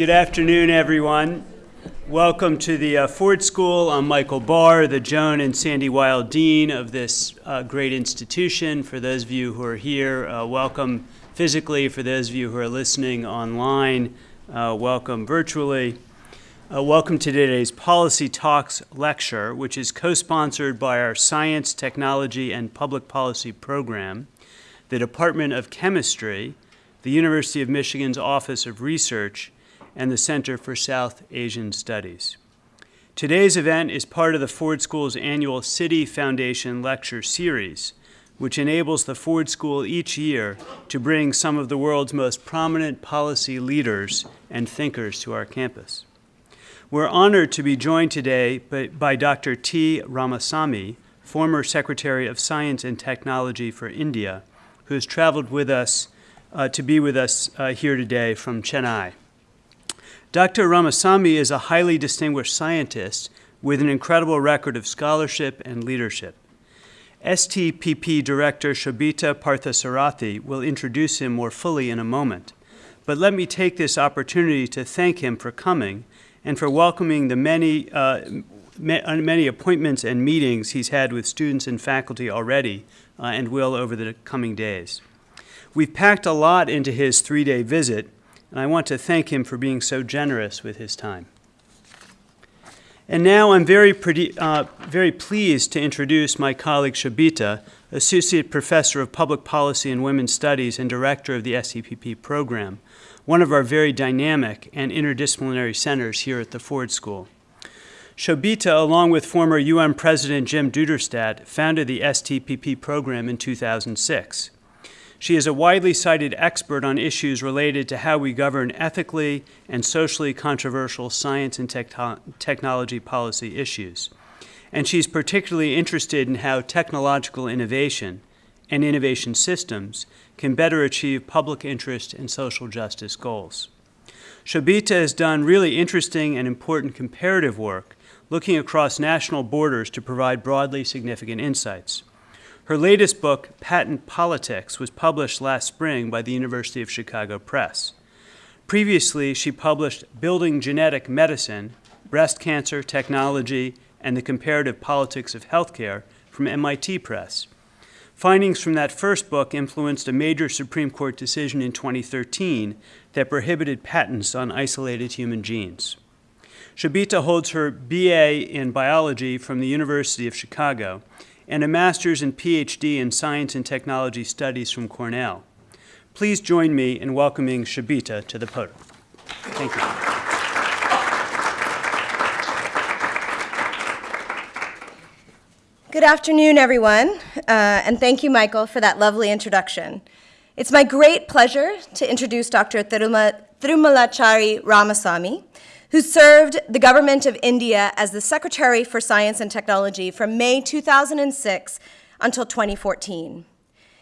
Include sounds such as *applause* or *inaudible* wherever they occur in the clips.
Good afternoon, everyone. Welcome to the uh, Ford School. I'm Michael Barr, the Joan and Sandy Weill Dean of this uh, great institution. For those of you who are here, uh, welcome physically. For those of you who are listening online, uh, welcome virtually. Uh, welcome to today's Policy Talks lecture, which is co-sponsored by our Science, Technology, and Public Policy program, the Department of Chemistry, the University of Michigan's Office of Research, and the Center for South Asian Studies. Today's event is part of the Ford School's annual Citi Foundation Lecture Series, which enables the Ford School each year to bring some of the world's most prominent policy leaders and thinkers to our campus. We're honored to be joined today by, Dr. T. Ramasamy, former Secretary of Science and Technology for India, who has traveled with us uh, to be with us uh, here today from Chennai. Dr. Ramasamy is a highly distinguished scientist with an incredible record of scholarship and leadership. STPP Director Shobita Parthasarathy will introduce him more fully in a moment, but let me take this opportunity to thank him for coming and for welcoming the many, uh, uh, many appointments and meetings he's had with students and faculty already uh, and will over the coming days. We've packed a lot into his three-day visit, and I want to thank him for being so generous with his time. And now I'm very, pretty, uh, very pleased to introduce my colleague Shobita, Associate Professor of Public Policy and Women's Studies and Director of the STPP program, one of our very dynamic and interdisciplinary centers here at the Ford School. Shobita, along with former UN President Jim Duderstadt, founded the STPP program in 2006. She is a widely cited expert on issues related to how we govern ethically and socially controversial science and technology policy issues. And she's particularly interested in how technological innovation and innovation systems can better achieve public interest and social justice goals. Shobita has done really interesting and important comparative work looking across national borders to provide broadly significant insights. Her latest book, Patent Politics, was published last spring by the University of Chicago Press. Previously, she published Building Genetic Medicine, Breast Cancer Technology, and the Comparative Politics of Healthcare from MIT Press. Findings from that first book influenced a major Supreme Court decision in 2013 that prohibited patents on isolated human genes. Shobita holds her BA in biology from the University of Chicago and a master's and PhD in science and technology studies from Cornell. Please join me in welcoming Shobita to the podium. Thank you. Good afternoon, everyone, uh, and thank you, Michael, for that lovely introduction. It's my great pleasure to introduce Dr. Thirumalachari Ramasamy, who served the government of India as the Secretary for Science and Technology from May 2006 until 2014.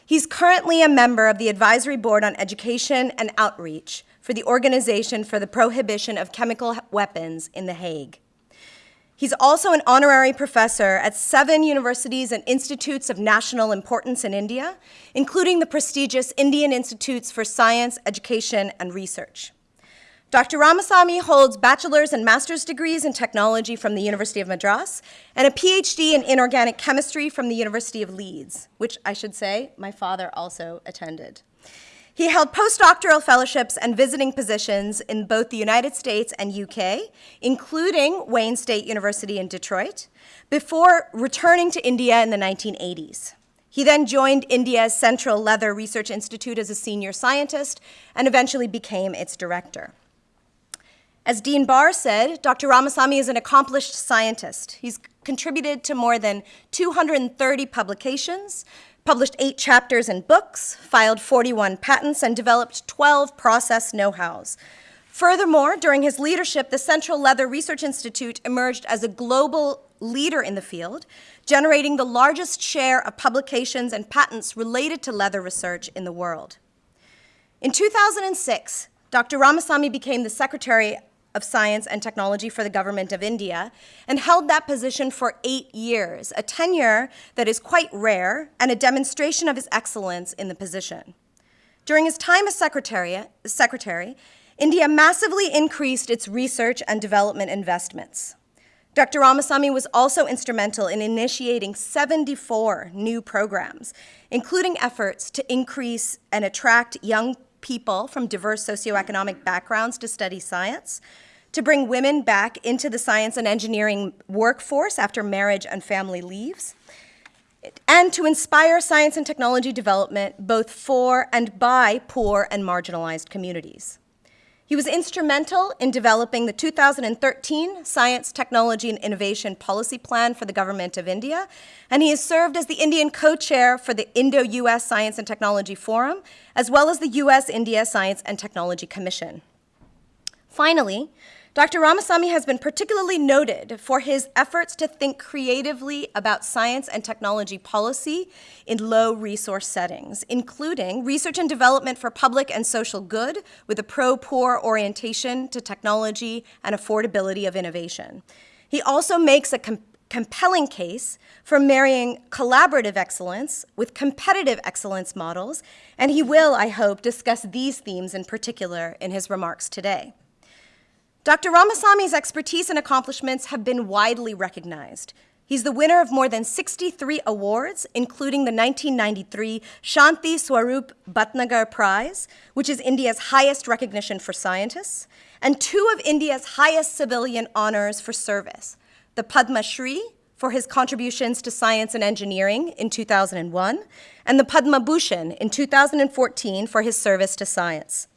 He's currently a member of the Advisory Board on Education and Outreach for the Organization for the Prohibition of Chemical Weapons in The Hague. He's also an honorary professor at seven universities and institutes of national importance in India, including the prestigious Indian Institutes for Science, Education, and Research. Dr. Ramasamy holds bachelor's and master's degrees in technology from the University of Madras and a PhD in inorganic chemistry from the University of Leeds, which I should say my father also attended. He held postdoctoral fellowships and visiting positions in both the United States and UK, including Wayne State University in Detroit, before returning to India in the 1980s. He then joined India's Central Leather Research Institute as a senior scientist and eventually became its director. As Dean Barr said, Dr. Ramasamy is an accomplished scientist. He's contributed to more than 230 publications, published eight chapters in books, filed 41 patents, and developed 12 process know-hows. Furthermore, during his leadership, the Central Leather Research Institute emerged as a global leader in the field, generating the largest share of publications and patents related to leather research in the world. In 2006, Dr. Ramasamy became the Secretary of Science and Technology for the Government of India and held that position for eight years, a tenure that is quite rare and a demonstration of his excellence in the position. During his time as secretary, secretary India massively increased its research and development investments. Dr. Ramasamy was also instrumental in initiating 74 new programs, including efforts to increase and attract young people from diverse socioeconomic backgrounds to study science, to bring women back into the science and engineering workforce after marriage and family leaves, and to inspire science and technology development both for and by poor and marginalized communities. He was instrumental in developing the 2013 Science, Technology, and Innovation Policy Plan for the Government of India, and he has served as the Indian co-chair for the Indo-US Science and Technology Forum, as well as the US-India Science and Technology Commission. Finally, Dr. Ramasamy has been particularly noted for his efforts to think creatively about science and technology policy in low resource settings, including research and development for public and social good with a pro-poor orientation to technology and affordability of innovation. He also makes a com compelling case for marrying collaborative excellence with competitive excellence models, and he will, I hope, discuss these themes in particular in his remarks today. Dr. Ramasamy's expertise and accomplishments have been widely recognized. He's the winner of more than 63 awards, including the 1993 Shanti Swarup Bhatnagar Prize, which is India's highest recognition for scientists, and two of India's highest civilian honors for service, the Padma Shri for his contributions to science and engineering in 2001, and the Padma Bhushan in 2014 for his service to science.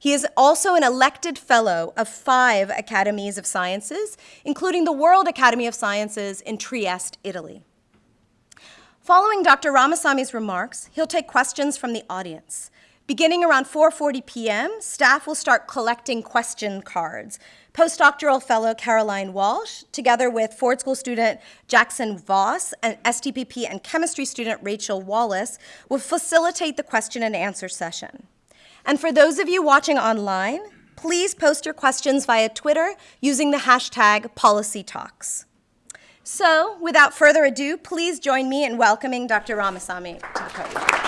He is also an elected fellow of five academies of sciences, including the World Academy of Sciences in Trieste, Italy. Following Dr. Ramasamy's remarks, he'll take questions from the audience. Beginning around 4.40 p.m., staff will start collecting question cards. Postdoctoral fellow Caroline Walsh, together with Ford School student Jackson Voss and STPP and chemistry student Rachel Wallace, will facilitate the question and answer session. And for those of you watching online, please post your questions via Twitter using the hashtag PolicyTalks. So, without further ado, please join me in welcoming Dr. Ramasamy to the podium.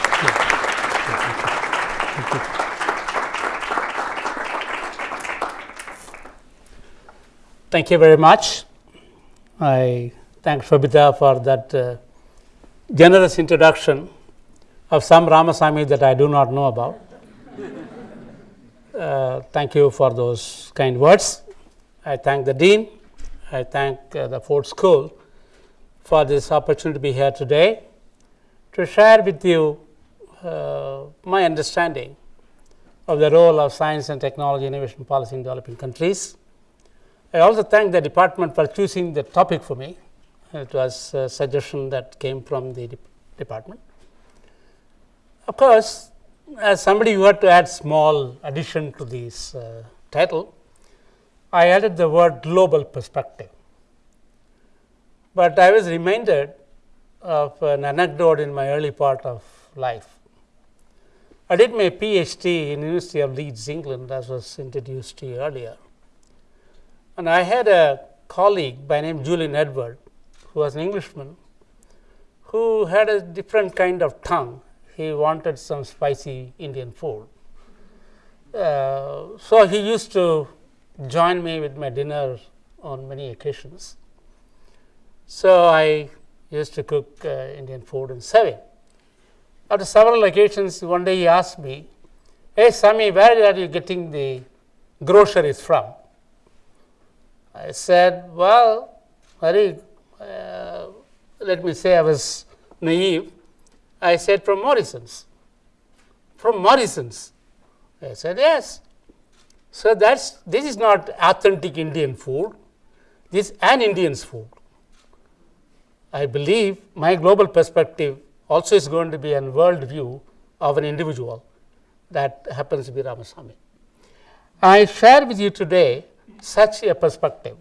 Thank you very much. I thank Shobita for that uh, generous introduction of some Ramasamy that I do not know about. Uh, thank you for those kind words. I thank the Dean, I thank uh, the Ford School for this opportunity to be here today to share with you uh, my understanding of the role of science and technology innovation policy in developing countries. I also thank the department for choosing the topic for me. It was a suggestion that came from the de department. Of course, as somebody who had to add small addition to this uh, title, I added the word global perspective. But I was reminded of an anecdote in my early part of life. I did my PhD in University of Leeds, England, as was introduced to you earlier. And I had a colleague by name Julian Edward, who was an Englishman, who had a different kind of tongue he wanted some spicy Indian food. Uh, so, he used to join me with my dinner on many occasions. So, I used to cook uh, Indian food and serve it. After several occasions, one day he asked me, Hey Sami, where are you getting the groceries from? I said, Well, very, uh, let me say I was naive. I said, from Morrison's. From Morrison's. I said, yes. So, that's this is not authentic Indian food, this is an Indian's food. I believe my global perspective also is going to be a world view of an individual that happens to be Ramasamy. I share with you today such a perspective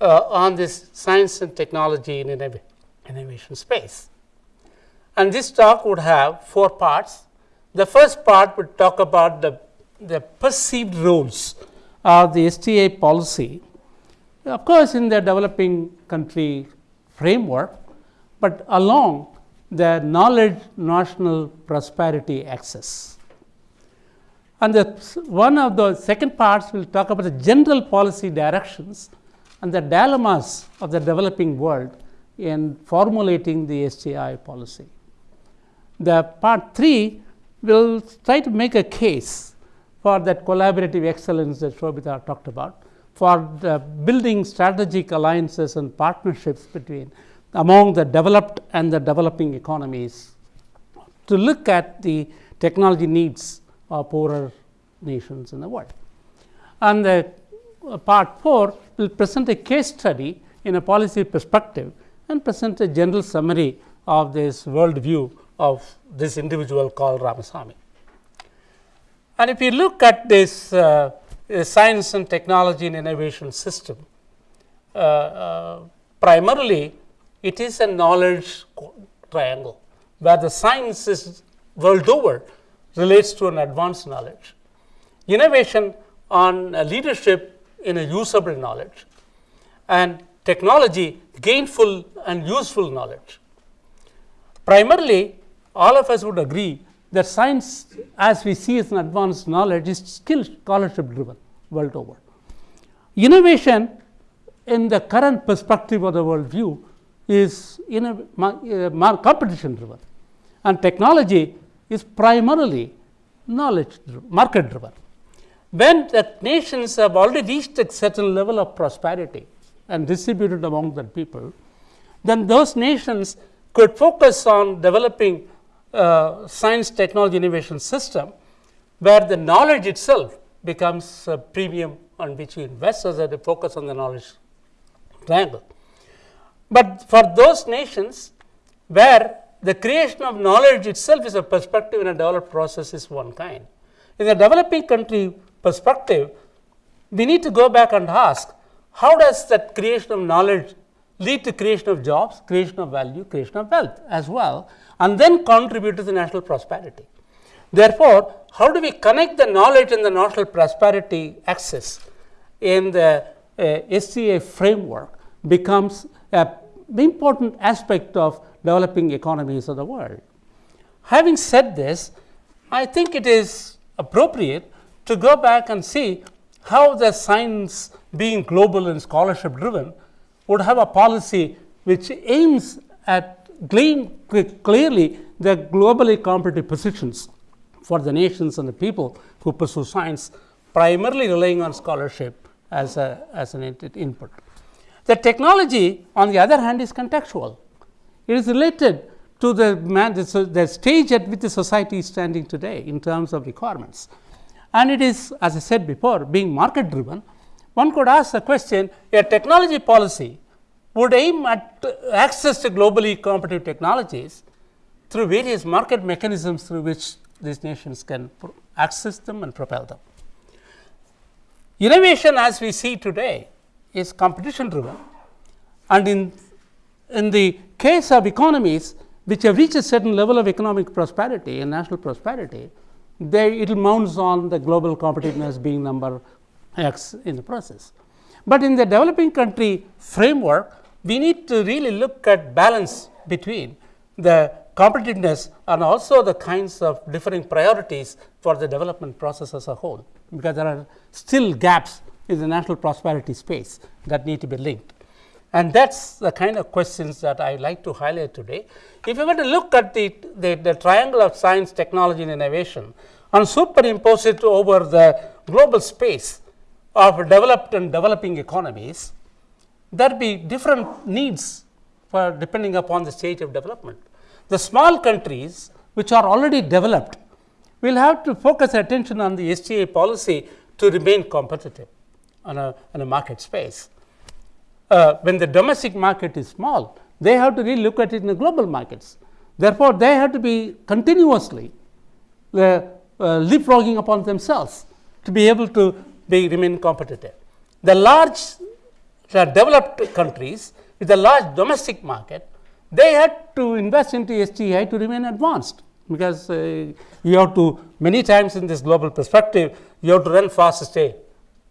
uh, on this science and technology in innovation space. And this talk would have four parts. The first part would talk about the, the perceived roles of the STI policy, of course, in the developing country framework, but along the knowledge national prosperity axis. And the one of the second parts will talk about the general policy directions and the dilemmas of the developing world in formulating the STI policy. The part 3 will try to make a case for that collaborative excellence that Shobita talked about, for building strategic alliances and partnerships between among the developed and the developing economies to look at the technology needs of poorer nations in the world. And the uh, part 4 will present a case study in a policy perspective and present a general summary of this world view of this individual called Ramasamy. And if you look at this uh, uh, science and technology and innovation system, uh, uh, primarily it is a knowledge triangle where the science is world over relates to an advanced knowledge. Innovation on leadership in a usable knowledge and technology gainful and useful knowledge. Primarily, all of us would agree that science, as we see as an advanced knowledge, is still scholarship driven world over. Innovation, in the current perspective of the world view, is in a uh, competition driven, and technology is primarily knowledge driven, market driven. When the nations have already reached a certain level of prosperity and distributed among the people, then those nations could focus on developing uh, science technology innovation system where the knowledge itself becomes a premium on which you invest that they focus on the knowledge triangle. But for those nations where the creation of knowledge itself is a perspective in a developed process is one kind. In the developing country perspective, we need to go back and ask how does that creation of knowledge lead to creation of jobs, creation of value, creation of wealth as well, and then contribute to the national prosperity. Therefore, how do we connect the knowledge and the national prosperity axis in the uh, SCA framework becomes an important aspect of developing economies of the world. Having said this, I think it is appropriate to go back and see how the science being global and scholarship driven would have a policy which aims at glean clearly the globally competitive positions for the nations and the people who pursue science, primarily relying on scholarship as, a, as an input. The technology, on the other hand, is contextual. It is related to the, man, the, the stage at which the society is standing today in terms of requirements. And it is, as I said before, being market driven. One could ask the question a technology policy would aim at access to globally competitive technologies through various market mechanisms through which these nations can access them and propel them. Innovation as we see today is competition driven and in, in the case of economies which have reached a certain level of economic prosperity and national prosperity, they, it mounts on the global competitiveness being number x in the process. But in the developing country framework, we need to really look at balance between the competitiveness and also the kinds of differing priorities for the development process as a whole, because there are still gaps in the national prosperity space that need to be linked. And that's the kind of questions that I like to highlight today. If you were to look at the, the, the triangle of science, technology, and innovation and superimpose it over the global space of developed and developing economies, there be different needs for depending upon the stage of development. The small countries which are already developed will have to focus attention on the STI policy to remain competitive on a, on a market space. Uh, when the domestic market is small, they have to really look at it in the global markets. Therefore, they have to be continuously uh, uh, leapfrogging upon themselves to be able to be, remain competitive. The large uh, developed countries with a large domestic market, they had to invest into STI to remain advanced because uh, you have to many times in this global perspective you have to run fast stay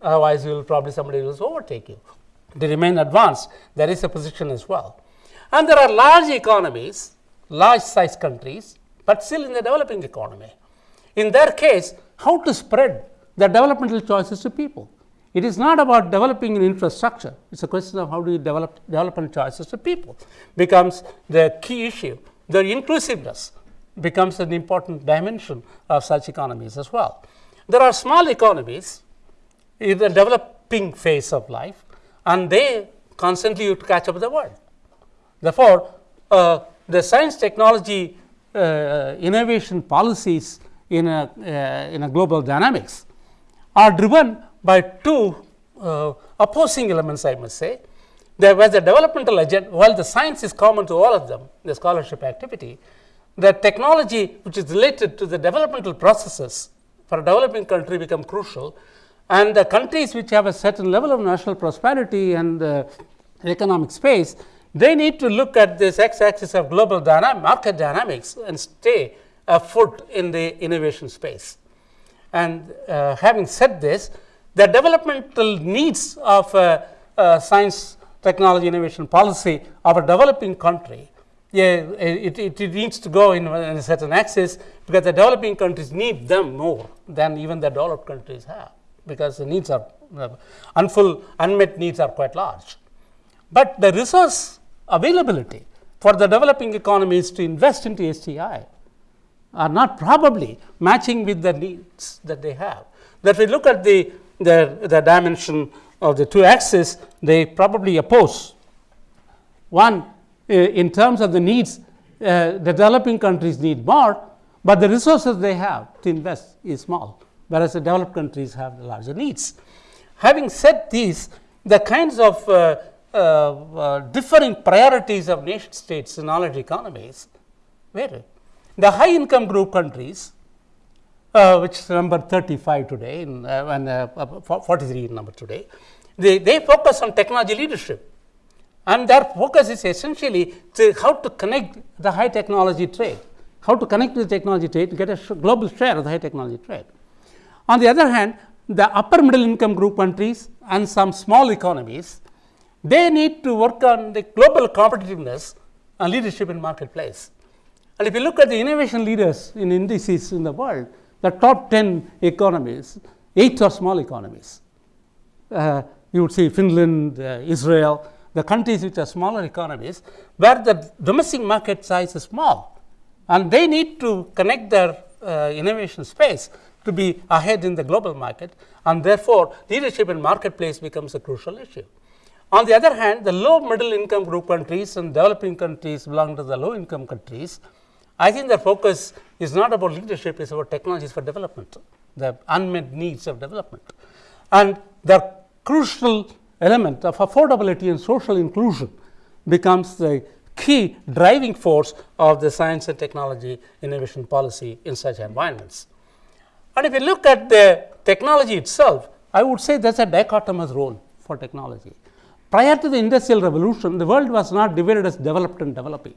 otherwise you will probably somebody will overtake you. To remain advanced. There is a position as well. And there are large economies large size countries but still in the developing economy. In their case, how to spread the developmental choices to people. It is not about developing an infrastructure, it is a question of how do you develop development choices to people becomes the key issue. The inclusiveness becomes an important dimension of such economies as well. There are small economies in the developing phase of life and they constantly catch up with the world. Therefore, uh, the science technology uh, innovation policies in a, uh, in a global dynamics are driven by two uh, opposing elements I must say. There was the developmental agenda, while the science is common to all of them, the scholarship activity, the technology which is related to the developmental processes for a developing country become crucial and the countries which have a certain level of national prosperity and uh, economic space, they need to look at this x axis of global dynamic market dynamics and stay afoot in the innovation space. And uh, having said this, the developmental needs of uh, uh, science, technology, innovation policy of a developing country, yeah, it, it, it needs to go in, a certain axis because the developing countries need them more than even the developed countries have because the needs are uh, unmet needs are quite large. But the resource availability for the developing economies to invest into STI are not probably matching with the needs that they have. That we look at the the, the dimension of the two axes, they probably oppose. One, uh, in terms of the needs, uh, the developing countries need more, but the resources they have to invest is small, whereas the developed countries have larger needs. Having said these, the kinds of uh, uh, uh differing priorities of nation states in knowledge economies vary. The high income group countries uh, which is number 35 today in, uh, and uh, uh 43 number today. They, they focus on technology leadership and their focus is essentially to how to connect the high technology trade, how to connect with the technology trade to get a sh global share of the high technology trade. On the other hand, the upper middle income group countries and some small economies, they need to work on the global competitiveness and leadership in marketplace. And if you look at the innovation leaders in indices in the world, the top 10 economies, 8 are small economies. Uh, you would see Finland, uh, Israel, the countries which are smaller economies, where the domestic market size is small. And they need to connect their uh, innovation space to be ahead in the global market and therefore, leadership in marketplace becomes a crucial issue. On the other hand, the low middle income group countries and developing countries belong to the low income countries I think the focus is not about leadership, it is about technologies for development, the unmet needs of development. And the crucial element of affordability and social inclusion becomes the key driving force of the science and technology innovation policy in such environments. And if you look at the technology itself, I would say is a dichotomous role for technology. Prior to the industrial revolution, the world was not divided as developed and developing.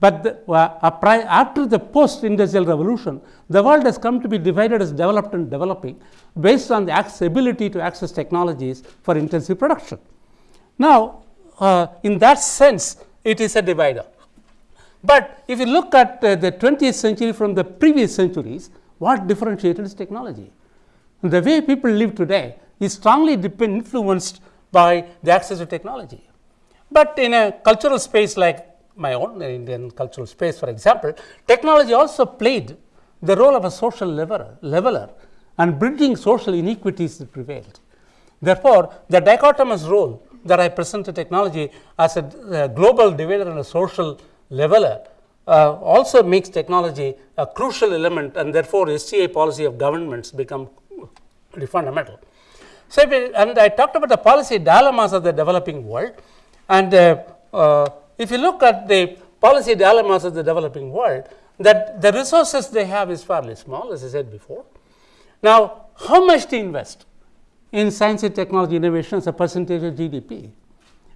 But the, uh, after the post industrial revolution, the world has come to be divided as developed and developing based on the ability to access technologies for intensive production. Now, uh, in that sense, it is a divider. But if you look at uh, the 20th century from the previous centuries, what differentiated is technology? The way people live today is strongly influenced by the access to technology. But in a cultural space like my own Indian cultural space for example, technology also played the role of a social leveler, leveler and bridging social inequities that prevailed. Therefore, the dichotomous role that I present to technology as a uh, global divider and a social leveler uh, also makes technology a crucial element and therefore, STI policy of governments become pretty fundamental. So, and I talked about the policy dilemmas of the developing world and uh, uh if you look at the policy dilemmas of the developing world, that the resources they have is fairly small, as I said before. Now, how much to invest in science and technology innovation as a percentage of GDP?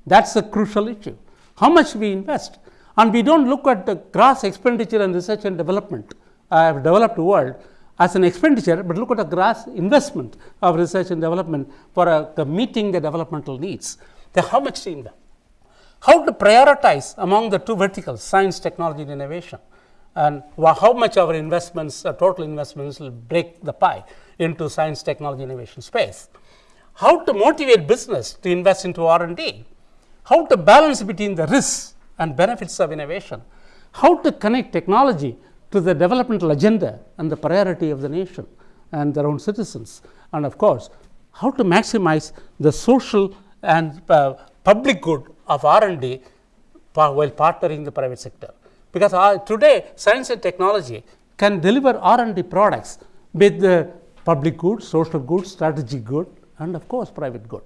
That's a crucial issue. How much we invest? And we don't look at the gross expenditure on research and development uh, developed world as an expenditure, but look at the gross investment of research and development for uh, meeting the developmental needs. Then how much to invest? How to prioritize among the two verticals science, technology and innovation? And how much our investments, uh, total investments will break the pie into science, technology, innovation space. How to motivate business to invest into R&D, how to balance between the risks and benefits of innovation, how to connect technology to the developmental agenda and the priority of the nation and their own citizens, and of course, how to maximize the social and uh, public good of R&D while partnering the private sector. Because uh, today science and technology can deliver R&D products with the public good, social good, strategic good and of course private good.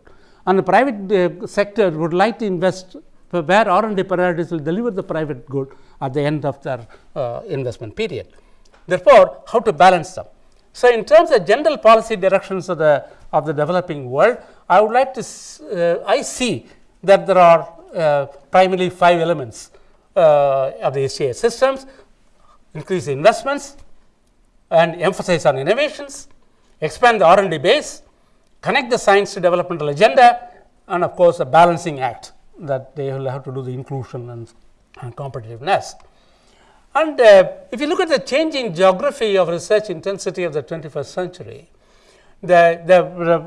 And the private uh, sector would like to invest where R&D priorities will deliver the private good at the end of their uh, investment period. Therefore, how to balance them? So, in terms of general policy directions of the of the developing world, I would like to uh, I see that there are uh, primarily five elements uh, of the STI systems: increase investments and emphasize on innovations, expand the R&D base, connect the science to developmental agenda, and of course, a balancing act that they will have to do the inclusion and, and competitiveness. And uh, if you look at the changing geography of research intensity of the 21st century, the, the,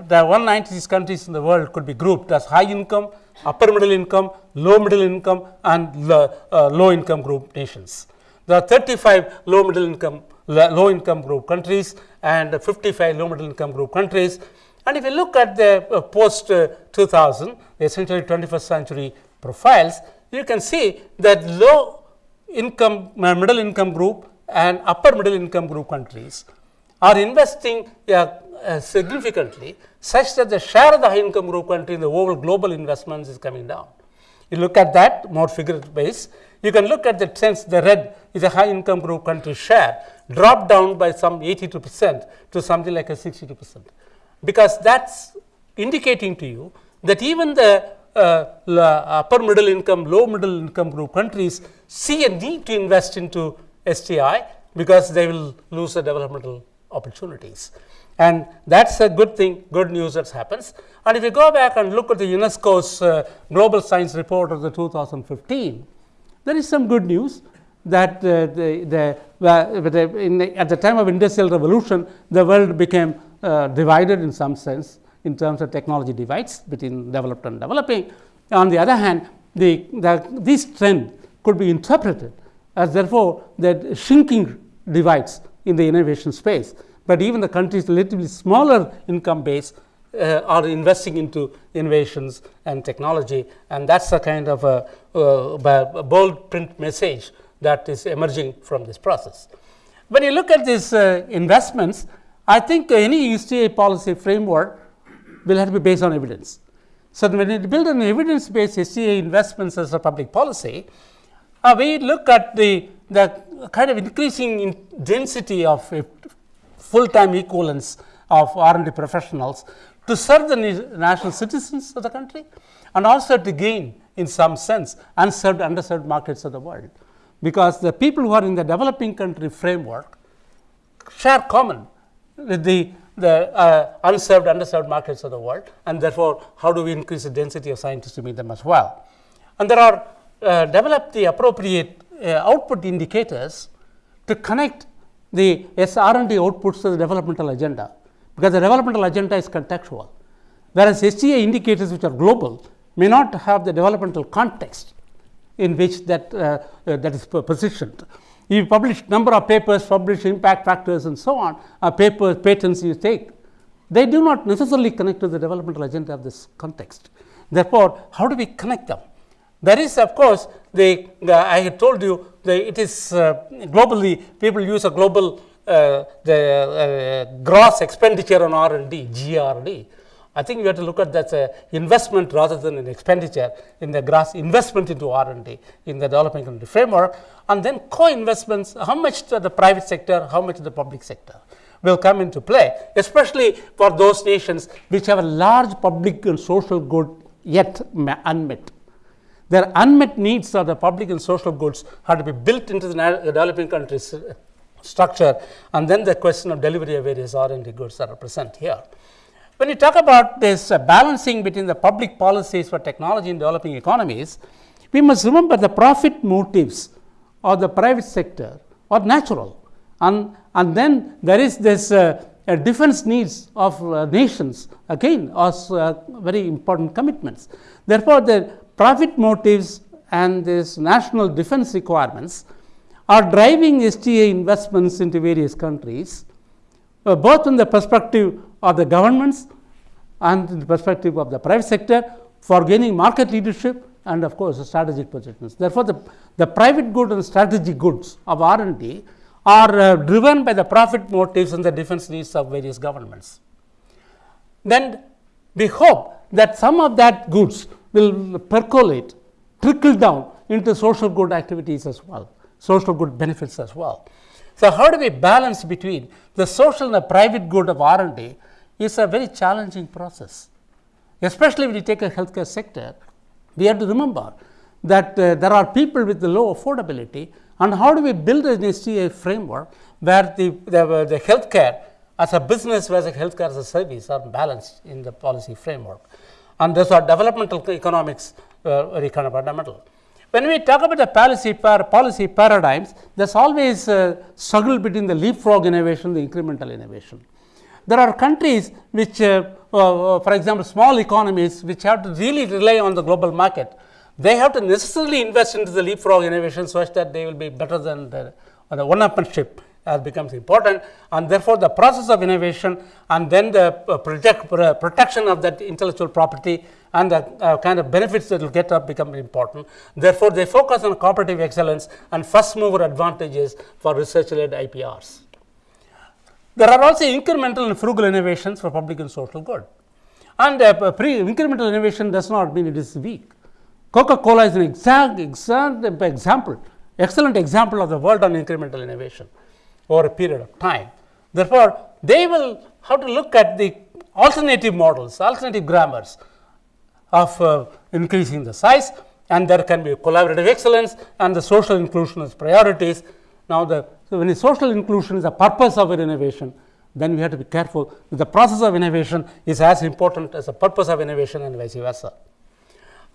the 196 countries in the world could be grouped as high income, upper middle income, low middle income, and low, uh, low income group nations. There are 35 low middle income, low income group countries and 55 low middle income group countries. And if you look at the uh, post uh, 2000, essentially 21st century profiles, you can see that low income, uh, middle income group and upper middle income group countries are investing uh, uh, significantly such that the share of the high income group country in the overall global investments is coming down. You look at that more figure base, you can look at the sense the red is a high income group country share dropped down by some 82 percent to something like a 62 percent because that's indicating to you that even the uh, upper middle income, low middle income group countries see a need to invest into STI because they will lose the developmental opportunities. And that's a good thing, good news that happens. And if you go back and look at the UNESCO's uh, Global Science Report of the 2015, there is some good news that uh, the, the, uh, the, at the time of industrial revolution, the world became uh, divided in some sense in terms of technology divides between developed and developing. On the other hand, the, the, this trend could be interpreted as therefore that shrinking divides in the innovation space, but even the countries relatively smaller income base uh, are investing into innovations and technology and that is a kind of a, a, bold print message that is emerging from this process. When you look at these uh, investments, I think any STI policy framework will have to be based on evidence. So, when you build an evidence based STI investments as a public policy, uh, we look at the, the kind of increasing in density of full time equivalents of R&D professionals to serve the national citizens of the country and also to gain in some sense unserved underserved markets of the world. Because the people who are in the developing country framework share common with the the uh, unserved underserved markets of the world and therefore how do we increase the density of scientists to meet them as well? And there are uh, develop the appropriate uh, output indicators to connect the SR&D outputs to the developmental agenda because the developmental agenda is contextual whereas STI indicators which are global may not have the developmental context in which that, uh, uh, that is positioned. You publish number of papers, publish impact factors and so on, uh, papers, patents you take, they do not necessarily connect to the developmental agenda of this context. Therefore, how do we connect them? There is of course, the, I had told you the, it is uh, globally people use a global uh, the uh, gross expenditure on R&D, GRD. I think we have to look at that as investment rather than an expenditure in the gross investment into R&D in the developing country framework and then co-investments, how much to the private sector, how much to the public sector will come into play, especially for those nations which have a large public and social good yet unmet. Their unmet needs of the public and social goods have to be built into the developing countries structure and then the question of delivery of various R&D goods are present here. When you talk about this uh, balancing between the public policies for technology in developing economies, we must remember the profit motives of the private sector or natural. And, and then there is this uh, uh, defense needs of uh, nations again are uh, very important commitments. Therefore, the profit motives and this national defense requirements are driving STI investments into various countries, uh, both in the perspective of the governments and in the perspective of the private sector for gaining market leadership and of course, strategic positions. Therefore, the, the private good and strategic goods of R&D are uh, driven by the profit motives and the defense needs of various governments. Then we hope that some of that goods will percolate, trickle down into social good activities as well, social good benefits as well. So, how do we balance between the social and the private good of R&D is a very challenging process, especially when you take a healthcare sector. We have to remember that uh, there are people with the low affordability and how do we build an STI framework where the, the, the healthcare as a business versus healthcare as a service are balanced in the policy framework. And those are developmental economics uh, very kind of fundamental. When we talk about the policy, par policy paradigms, there's always a struggle between the leapfrog innovation, the incremental innovation. There are countries which, uh, uh, for example, small economies which have to really rely on the global market. They have to necessarily invest into the leapfrog innovation such that they will be better than the, the one-upmanship as becomes important and therefore, the process of innovation and then the uh, project, protection of that intellectual property and the uh, kind of benefits that will get up become important. Therefore, they focus on cooperative excellence and first mover advantages for research led IPRs. There are also incremental and frugal innovations for public and social good. And uh, pre incremental innovation does not mean it is weak. Coca-Cola is an exact, exact example, excellent example of the world on incremental innovation over a period of time. Therefore, they will have to look at the alternative models, alternative grammars of uh, increasing the size and there can be collaborative excellence and the social inclusion as priorities. Now, the so, when social inclusion is the purpose of an innovation, then we have to be careful the process of innovation is as important as the purpose of innovation and vice versa.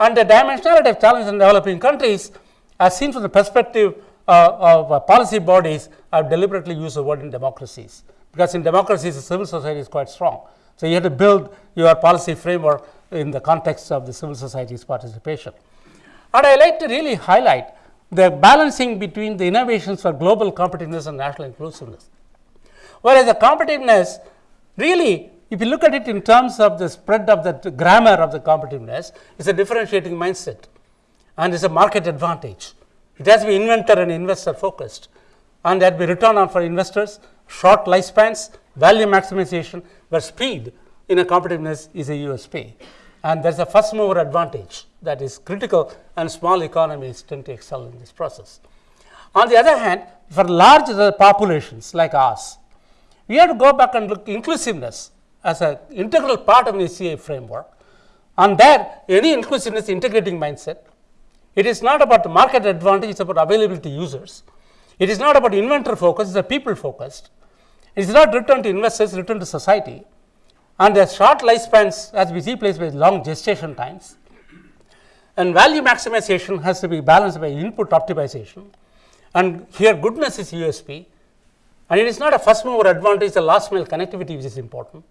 And the dimensionality of challenge in developing countries as seen from the perspective of uh, policy bodies I have deliberately used the word in democracies, because in democracies the civil society is quite strong. So, you have to build your policy framework in the context of the civil society's participation. And I like to really highlight the balancing between the innovations for global competitiveness and national inclusiveness. Whereas the competitiveness really if you look at it in terms of the spread of the grammar of the competitiveness, it's a differentiating mindset and it's a market advantage. It has to be inventor and investor focused and that be return on for investors, short lifespans, value maximization, where speed in a competitiveness is a USP and there is a first mover advantage that is critical and small economies tend to excel in this process. On the other hand, for large populations like ours, we have to go back and look inclusiveness as an integral part of the STI framework and there any inclusiveness integrating mindset. It is not about the market advantage, it is about availability to users. It is not about inventor focus, it is a people focused. It is not return to investors, return to society and the short lifespans as we see placed by long gestation times and value maximization has to be balanced by input optimization and here goodness is USP and it is not a first mover advantage the last mile connectivity which is important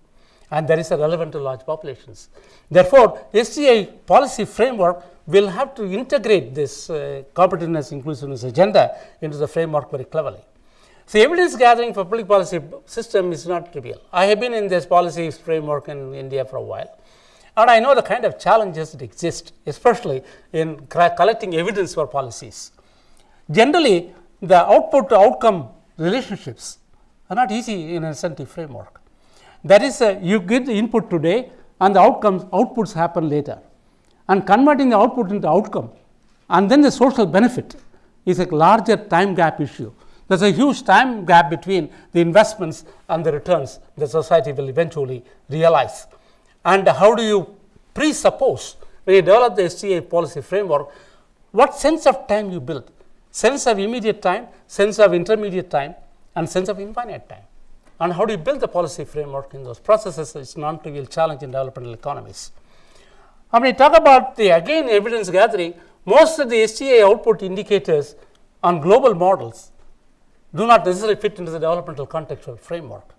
and that is relevant to large populations. Therefore, STI policy framework will have to integrate this uh, competitiveness inclusiveness agenda into the framework very cleverly. So, evidence gathering for public policy system is not trivial. I have been in this policy framework in India for a while and I know the kind of challenges that exist especially in collecting evidence for policies. Generally the output to outcome relationships are not easy in an incentive framework. That is a, you get the input today and the outcomes outputs happen later and converting the output into outcome and then the social benefit is a larger time gap issue there is a huge time gap between the investments and the returns the society will eventually realize. And how do you presuppose when you develop the STI policy framework, what sense of time you build? Sense of immediate time, sense of intermediate time and sense of infinite time. And how do you build the policy framework in those processes is non-trivial challenge in developmental economies. When we talk about the again evidence gathering, most of the STI output indicators on global models do not necessarily fit into the developmental contextual framework.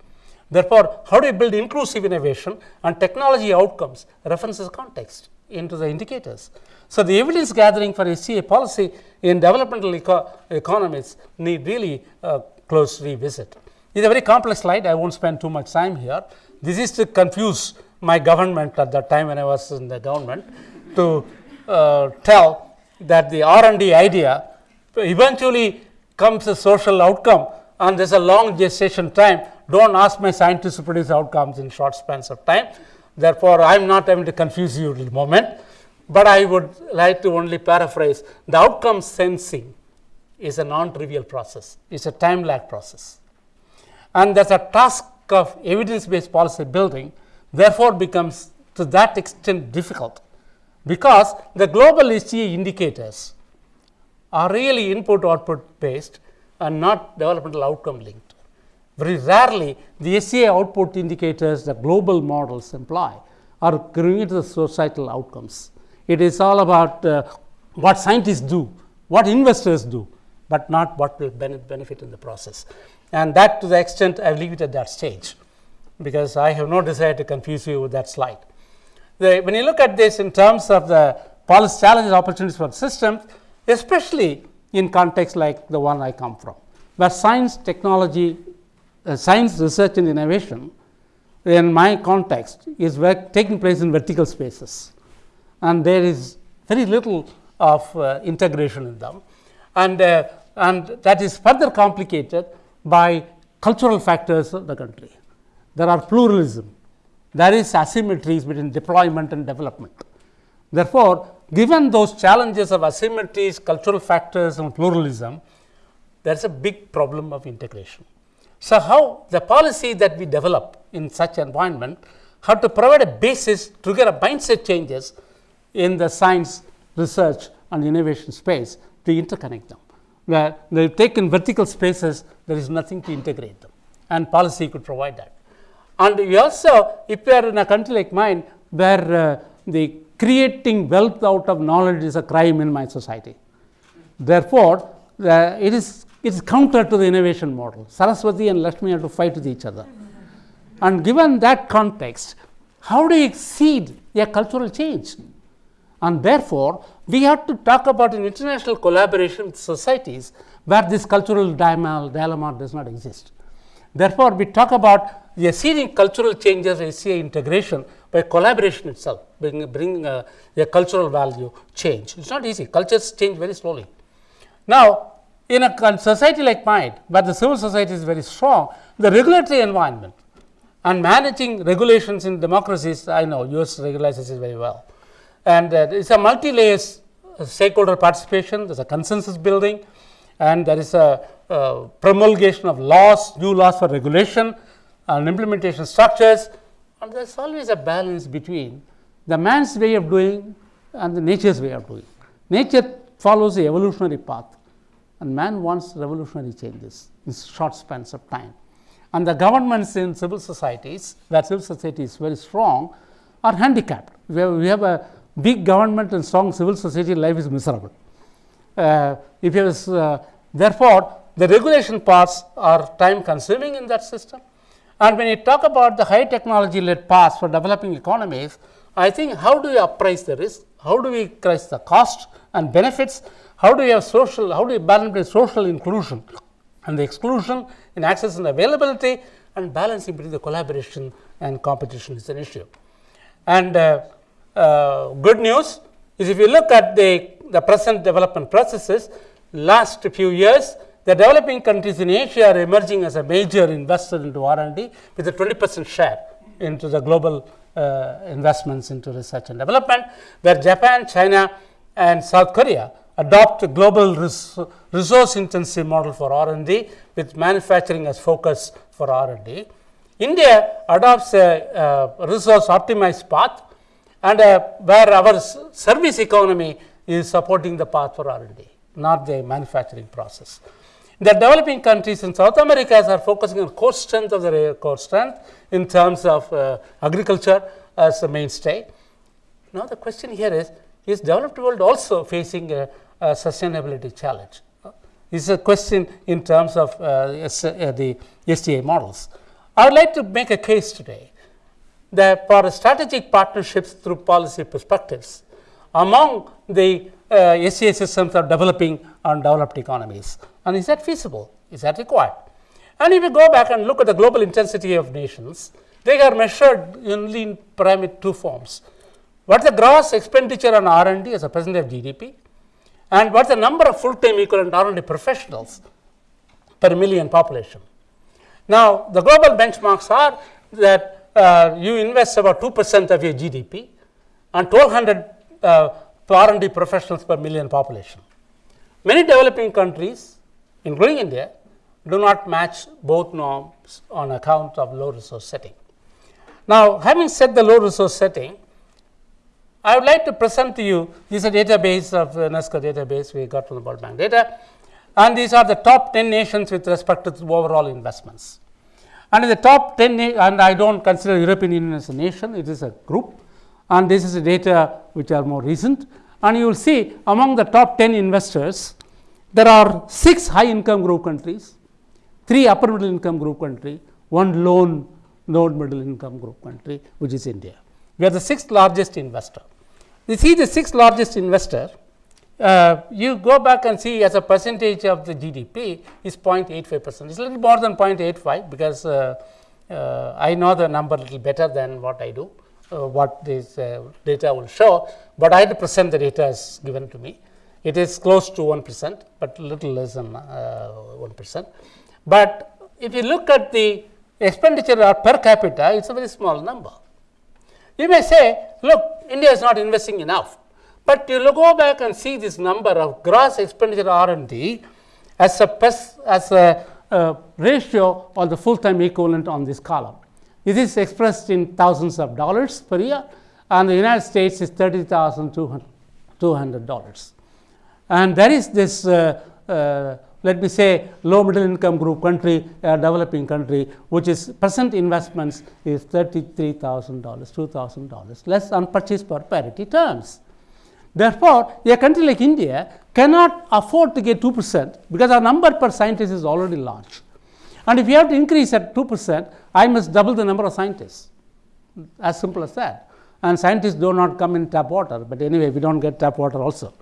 Therefore, how do you build inclusive innovation and technology outcomes references context into the indicators. So, the evidence gathering for SCA policy in developmental eco economies need really uh, close revisit. It is a very complex slide, I not spend too much time here. This is to confuse my government at that time when I was in the government to uh, tell that the R&D idea eventually comes a social outcome and there is a long gestation time. Do not ask my scientists to produce outcomes in short spans of time. Therefore, I am not able to confuse you at the moment, but I would like to only paraphrase the outcome sensing is a non-trivial process, it is a time lag process. And there is a task of evidence based policy building therefore, becomes to that extent difficult, because the global STI indicators are really input output based and not developmental outcome linked. Very rarely the STI output indicators the global models imply are going to the societal outcomes. It is all about uh, what scientists do, what investors do, but not what will benefit in the process. And that to the extent I leave it at that stage, because I have no desire to confuse you with that slide. The, when you look at this in terms of the policy challenges opportunities for systems, especially in context like the one I come from, where science, technology, uh, science research and innovation in my context is taking place in vertical spaces and there is very little of uh, integration in them and, uh, and that is further complicated by cultural factors of the country. There are pluralism, there is asymmetries between deployment and development. Therefore, given those challenges of asymmetries, cultural factors and pluralism, there is a big problem of integration. So, how the policy that we develop in such an environment have to provide a basis to get a mindset changes in the science, research and innovation space to interconnect them, where they have taken vertical spaces, there is nothing to integrate them and policy could provide that. And we also, if we are in a country like mine, where uh, the creating wealth out of knowledge is a crime in my society. Therefore, uh, it is it is counter to the innovation model. Saraswati and Lakshmi have to fight with each other. And given that context, how do you exceed a cultural change? And therefore, we have to talk about an international collaboration with societies where this cultural dilemma does not exist. Therefore, we talk about the exceeding cultural changes STI integration by collaboration itself, bring, bring uh, a cultural value change. It is not easy, cultures change very slowly. Now, in a society like mine, where the civil society is very strong, the regulatory environment and managing regulations in democracies, I know US regulates this very well. And uh, it's a multi-layer stakeholder participation, there's a consensus building, and there is a uh, promulgation of laws, new laws for regulation and implementation structures, and there is always a balance between the man's way of doing and the nature's way of doing. Nature follows the evolutionary path and man wants revolutionary changes in short spans of time. And the governments in civil societies, where civil society is very strong, are handicapped. We have, we have a big government and strong civil society, life is miserable. Uh, if you have, uh, therefore, the regulation parts are time consuming in that system. And when you talk about the high technology led paths for developing economies, I think how do you appraise the risk? How do we price the cost and benefits? How do you have social, how do you balance social inclusion and the exclusion in access and availability and balancing between the collaboration and competition is an issue. And uh, uh, good news is if you look at the, the present development processes, last few years, the developing countries in Asia are emerging as a major investor into R&D with a 20 percent share into the global uh, investments into research and development, where Japan, China and South Korea adopt a global res resource intensive model for R&D with manufacturing as focus for R&D. India adopts a, a resource optimized path and uh, where our service economy is supporting the path for R&D, not the manufacturing process. The developing countries in South America are focusing on core strength of their core strength in terms of uh, agriculture as a mainstay. Now, the question here is, is developed world also facing a, a sustainability challenge. This is a question in terms of uh, uh, the SDA models. I would like to make a case today that for strategic partnerships through policy perspectives among the uh, STI systems of developing and developed economies. And is that feasible? Is that required? And if you go back and look at the global intensity of nations, they are measured only in parameter two forms. What is the gross expenditure on R&D as a percentage of GDP? And what is the number of full-time equivalent R&D professionals per million population? Now, the global benchmarks are that uh, you invest about 2 percent of your GDP and 1200 uh, R&D professionals per million population. Many developing countries, including India, do not match both norms on account of low resource setting. Now, having said the low resource setting, I would like to present to you this is a database of UNESCO database we got from the World Bank data and these are the top 10 nations with respect to overall investments. And in the top 10 and I do not consider European Union as a nation, it is a group and this is the data which are more recent and you will see among the top 10 investors there are 6 high income group countries, 3 upper middle income group country, 1 low low middle income group country which is India. We are the sixth largest investor. You see the sixth largest investor, uh, you go back and see as a percentage of the GDP is 0.85 percent. It's a little more than 0.85 because uh, uh, I know the number little better than what I do, uh, what this uh, data will show, but I had to present the data as given to me. It is close to 1 percent, but little less than uh, 1 percent. But if you look at the expenditure per capita, it is a very small number. You may say, look, India is not investing enough, but you go back and see this number of gross expenditure R&D as a, as a uh, ratio of the full-time equivalent on this column. It is expressed in thousands of dollars per year, and the United States is $30,200. And there is this uh, uh, let me say low middle income group country, a developing country, which is present investments is $33,000, $2,000 less on purchase per parity terms. Therefore, a country like India cannot afford to get 2 percent because our number per scientist is already large. And if you have to increase at 2 percent, I must double the number of scientists, as simple as that. And scientists do not come in tap water, but anyway, we do not get tap water also.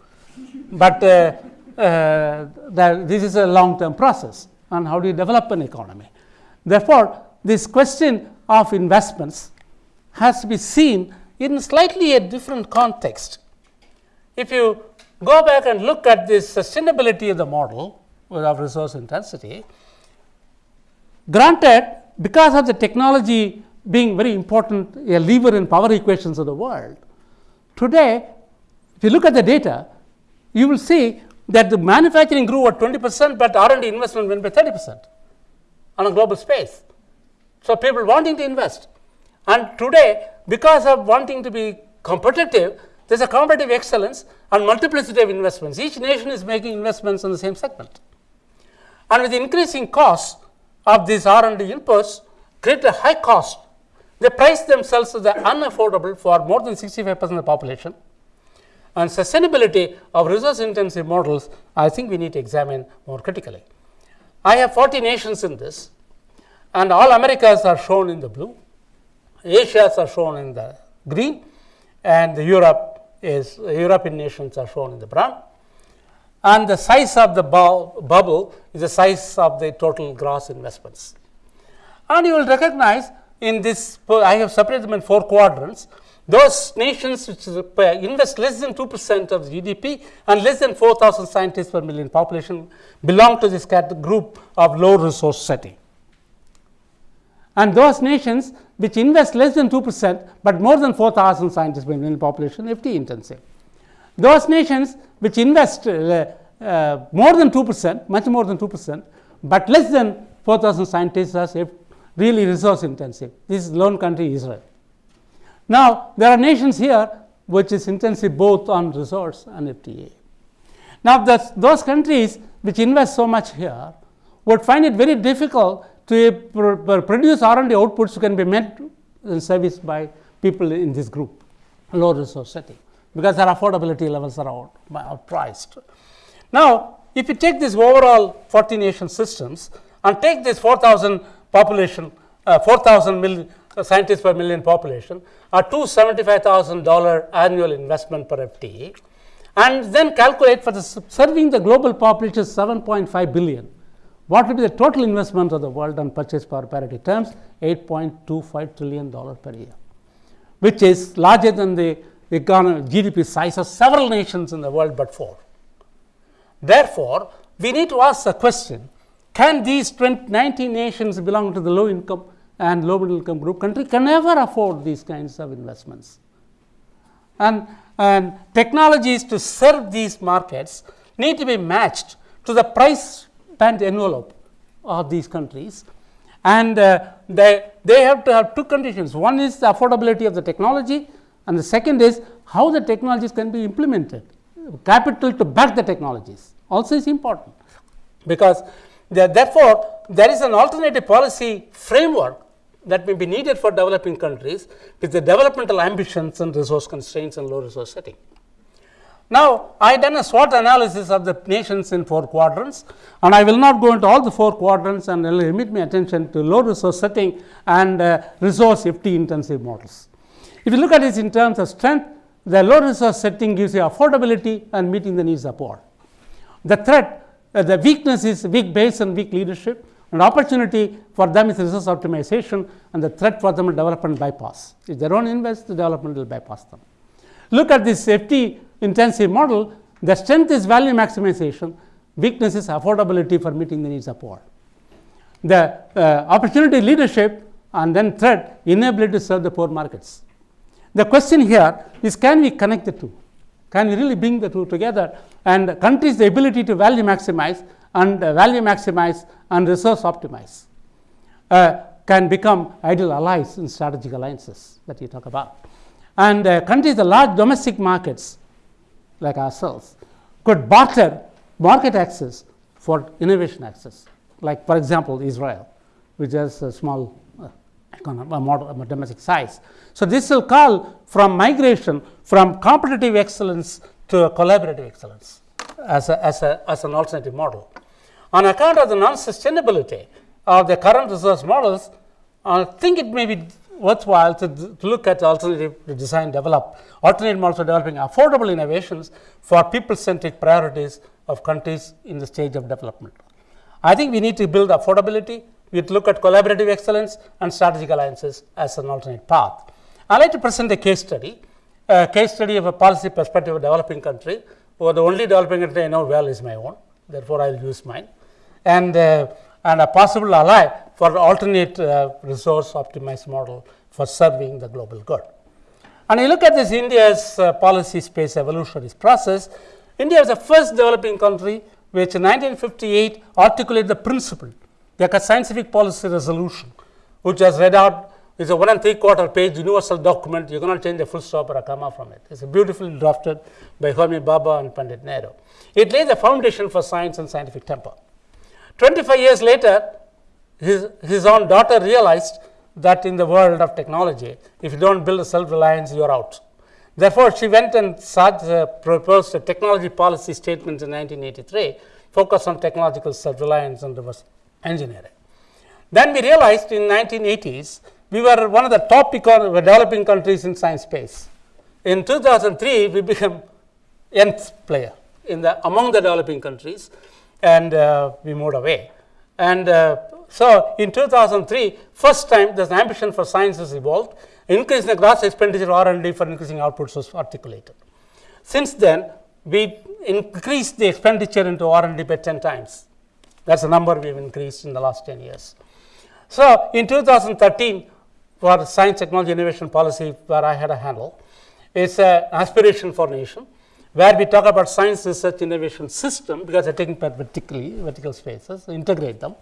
But uh, uh, this is a long term process and how do you develop an economy. Therefore, this question of investments has to be seen in slightly a different context. If you go back and look at the sustainability of the model of resource intensity, granted because of the technology being very important a lever in power equations of the world, today if you look at the data, you will see that the manufacturing grew at 20 percent, but R&D investment went by 30 percent on a global space. So, people wanting to invest and today because of wanting to be competitive, there is a competitive excellence and multiplicity of investments. Each nation is making investments in the same segment. And with increasing cost of these R&D inputs create a high cost. They price themselves as unaffordable for more than 65 percent of the population and sustainability of resource intensive models, I think we need to examine more critically. I have 40 nations in this and all Americas are shown in the blue, Asias are shown in the green and the Europe is European nations are shown in the brown. And the size of the bu bubble is the size of the total gross investments. And you will recognize in this, I have separated them in four quadrants. Those nations which uh, invest less than 2 percent of GDP and less than 4000 scientists per million population belong to this group of low resource setting. And those nations which invest less than 2 percent, but more than 4000 scientists per million population FT intensive. Those nations which invest uh, uh, more than 2 percent, much more than 2 percent, but less than 4000 scientists are really resource intensive. This is lone country Israel. Now, there are nations here which is intensive both on resource and FTE. Now, those countries which invest so much here would find it very difficult to pr produce R&D outputs can be met and serviced by people in this group, low resource setting, because their affordability levels are out, outpriced. Now, if you take this overall 40 nation systems and take this 4,000 population, uh, 4,000 million uh, scientists per million population, a $275,000 annual investment per FTE, and then calculate for the serving the global population 7.5 billion. What will be the total investment of the world on purchase power parity terms? 8.25 trillion dollar per year, which is larger than the economy, GDP size of several nations in the world but four. Therefore, we need to ask the question, can these 20, 19 nations belong to the low income and low middle income group country can never afford these kinds of investments? And, and technologies to serve these markets need to be matched to the price band envelope of these countries and uh, they, they have to have two conditions. One is the affordability of the technology and the second is how the technologies can be implemented. Capital to back the technologies also is important because therefore, there is an alternative policy framework that may be needed for developing countries with the developmental ambitions and resource constraints and low resource setting. Now, I have done a SWOT analysis of the nations in four quadrants and I will not go into all the four quadrants and limit my attention to low resource setting and uh, resource FT intensive models. If you look at this in terms of strength, the low resource setting gives you affordability and meeting the needs of poor. The threat, uh, the weakness is weak base and weak leadership and opportunity for them is resource optimization and the threat for them is development bypass. If they don't invest, the development will bypass them. Look at this safety intensive model, the strength is value maximization, weakness is affordability for meeting the needs of poor. The uh, opportunity leadership and then threat inability to serve the poor markets. The question here is can we connect the two? Can we really bring the two together and countries the ability to value maximize and uh, value maximize and resource optimize uh, can become ideal allies in strategic alliances that you talk about. And uh, countries, the large domestic markets like ourselves could barter market access for innovation access, like for example, Israel, which has a small uh, a model, a domestic size. So, this will call from migration from competitive excellence to collaborative excellence as, a, as, a, as an alternative model. On account of the non-sustainability of the current resource models, I think it may be worthwhile to, to look at alternative design develop alternative models for developing affordable innovations for people centric priorities of countries in the stage of development. I think we need to build affordability, we need to look at collaborative excellence and strategic alliances as an alternate path. I would like to present a case study, a case study of a policy perspective of a developing country, where the only developing country I know well is my own, therefore, I will use mine. And, uh, and a possible ally for alternate uh, resource optimized model for serving the global good. And you look at this India's uh, policy space evolutionary process, India was the first developing country which in 1958 articulated the principle, a scientific policy resolution, which was read out is a one and three quarter page universal document. You cannot change a full stop or a comma from it. It's a beautifully drafted by Homi Bhabha and Pandit Nehru. It lays the foundation for science and scientific temper. 25 years later, his, his own daughter realized that in the world of technology, if you don't build a self-reliance, you're out. Therefore, she went and uh, proposed a technology policy statement in 1983, focused on technological self-reliance and reverse engineering. Then we realized in 1980s, we were one of the top developing countries in science space. In 2003, we became nth player in the among the developing countries, and uh, we moved away. And uh, so, in 2003, first time the ambition for science has evolved, increasing the gross expenditure R and D for increasing outputs was articulated. Since then, we increased the expenditure into R and D by 10 times. That is the number we have increased in the last 10 years. So, in 2013, for science, technology, innovation policy, where I had a handle, it's an aspiration for nation, where we talk about science, research, innovation system, because they're taking vertically, vertical spaces, integrate them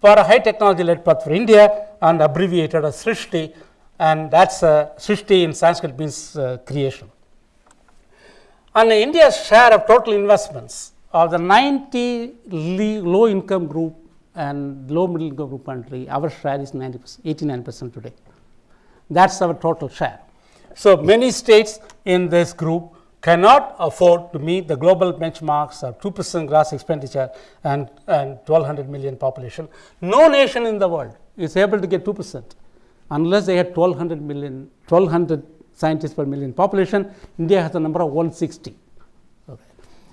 for a high technology led path for India and abbreviated as Srishti and that is uh, Srishti in Sanskrit means uh, creation. And India's share of total investments of the 90 low income group and low middle income group country, our share is 90 percent, 89 percent today. That is our total share. So, many states in this group cannot afford to meet the global benchmarks of 2 percent gross expenditure and, and 1200 million population. No nation in the world is able to get 2 percent unless they had 1200 million 1200 scientists per million population. India has a number of 160.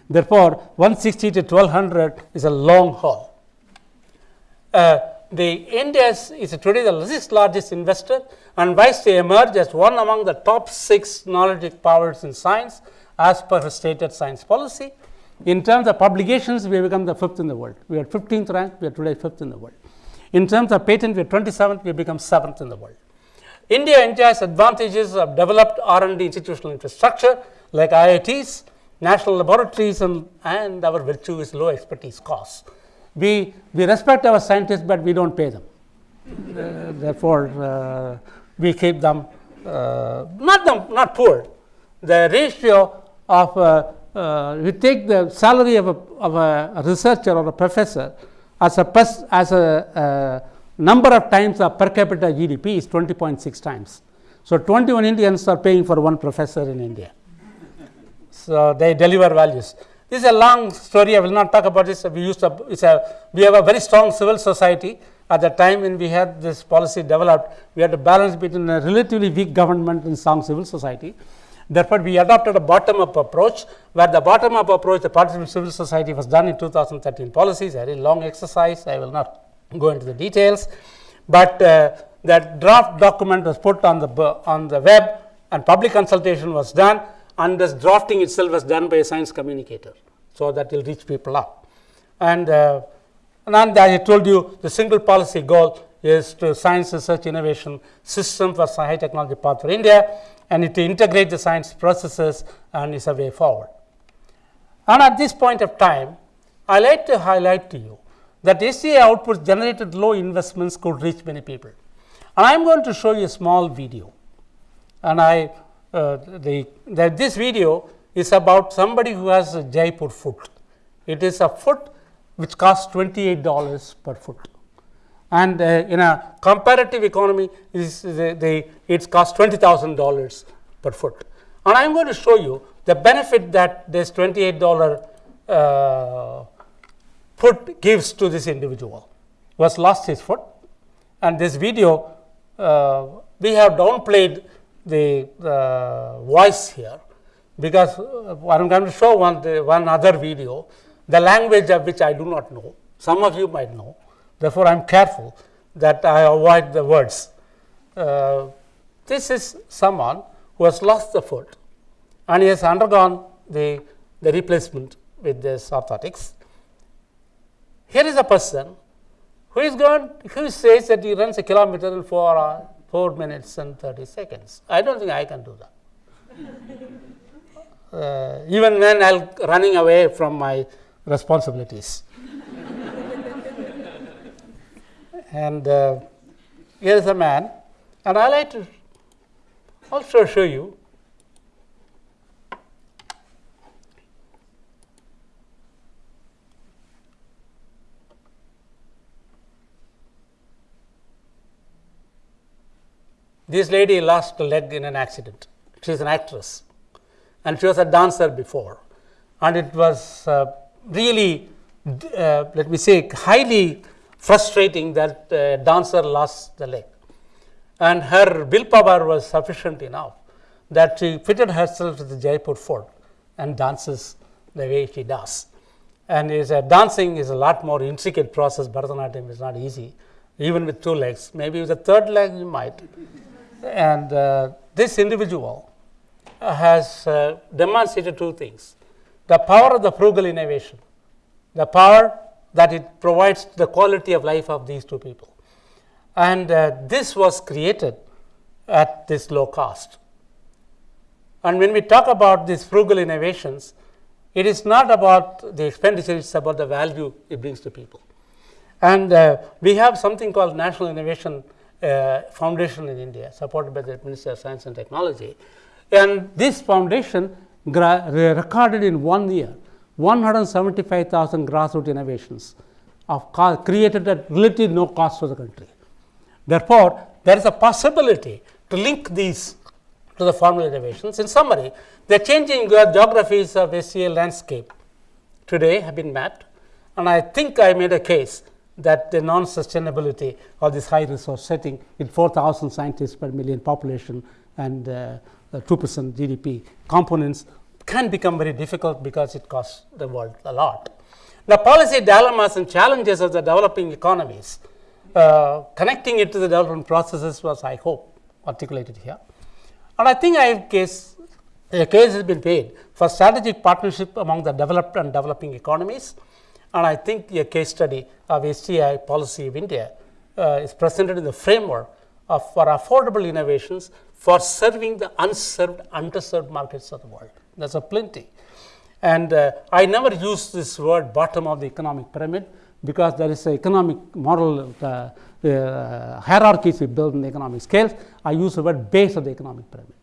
Therefore, 160 to 1200 is a long haul. Uh, the India is, today the sixth largest investor and wise to emerge as one among the top six knowledge powers in science as per her stated science policy. In terms of publications, we have become the fifth in the world. We are 15th rank, we are today fifth in the world. In terms of patent, we are 27th, we have become seventh in the world. India enjoys advantages of developed R&D institutional infrastructure like IITs, national laboratories and, and our virtue is low expertise costs. We, we respect our scientists, but we don't pay them. Uh, therefore, uh, we keep them uh, not them not poor. The ratio of uh, uh, we take the salary of a, of a researcher or a professor as a pers- as a number of times of per capita GDP is 20.6 times. So, 21 Indians are paying for one professor in India. So, they deliver values. This is a long story. I will not talk about this. We used to, it's a, we have a very strong civil society. At the time when we had this policy developed, we had to balance between a relatively weak government and strong civil society. Therefore, we adopted a bottom up approach, where the bottom up approach, the participant civil society was done in 2013 policies, a very long exercise. I will not go into the details, but uh, that draft document was put on the, on the web and public consultation was done and this drafting itself was done by a science communicator. So, that will reach people up. And, uh, and as I told you the single policy goal is to science research innovation system for high technology path for India and it to integrate the science processes and is a way forward. And at this point of time, I like to highlight to you that SCI outputs generated low investments could reach many people. And I am going to show you a small video. And I, uh, the, the, this video is about somebody who has a Jaipur foot. It is a foot which costs $28 per foot and uh, in a comparative economy is the, the it costs $20,000 per foot. And I am going to show you the benefit that this $28 uh, foot gives to this individual who has lost his foot. And this video, uh, we have downplayed the uh, voice here, because uh, I am going to show one, the, one other video, the language of which I do not know. Some of you might know. Therefore, I am careful that I avoid the words. Uh, this is someone who has lost the foot and he has undergone the, the replacement with this orthotics. Here is a person who is going, who says that he runs a kilometer in 4, uh, 4 minutes and 30 seconds. I don't think I can do that. *laughs* Uh, even when I'm running away from my responsibilities. *laughs* and uh, here is a man and I like to also show you this lady lost a leg in an accident. She is an actress and she was a dancer before and it was uh, really uh, let me say highly frustrating that uh, dancer lost the leg. And her willpower was sufficient enough that she fitted herself to the Jaipur foot and dances the way she does. And is a dancing is a lot more intricate process. Bharatanatyam is not easy, even with two legs. Maybe with a third leg you might. And uh, this individual has uh, demonstrated two things: the power of the frugal innovation, the power that it provides the quality of life of these two people. And uh, this was created at this low cost. And when we talk about these frugal innovations, it is not about the expenditure, it is about the value it brings to people. And uh, we have something called National Innovation uh, Foundation in India, supported by the Ministry of Science and Technology. And this foundation recorded in one year 175,000 grassroots innovations of created at relatively no cost to the country. Therefore, there is a possibility to link these to the formal innovations. In summary, the changing geographies of STI landscape today have been mapped, and I think I made a case that the non-sustainability of this high resource setting with 4,000 scientists per million population and uh, 2% GDP components can become very difficult because it costs the world a lot. The policy dilemmas and challenges of the developing economies, uh, connecting it to the development processes was, I hope, articulated here. And I think I case, a case has been made for strategic partnership among the developed and developing economies. And I think a case study of STI policy of India uh, is presented in the framework of for affordable innovations for serving the unserved, underserved markets of the world. There's a plenty. And uh, I never use this word bottom of the economic pyramid because there is an economic model, uh, uh, hierarchies we build in the economic scales. I use the word base of the economic pyramid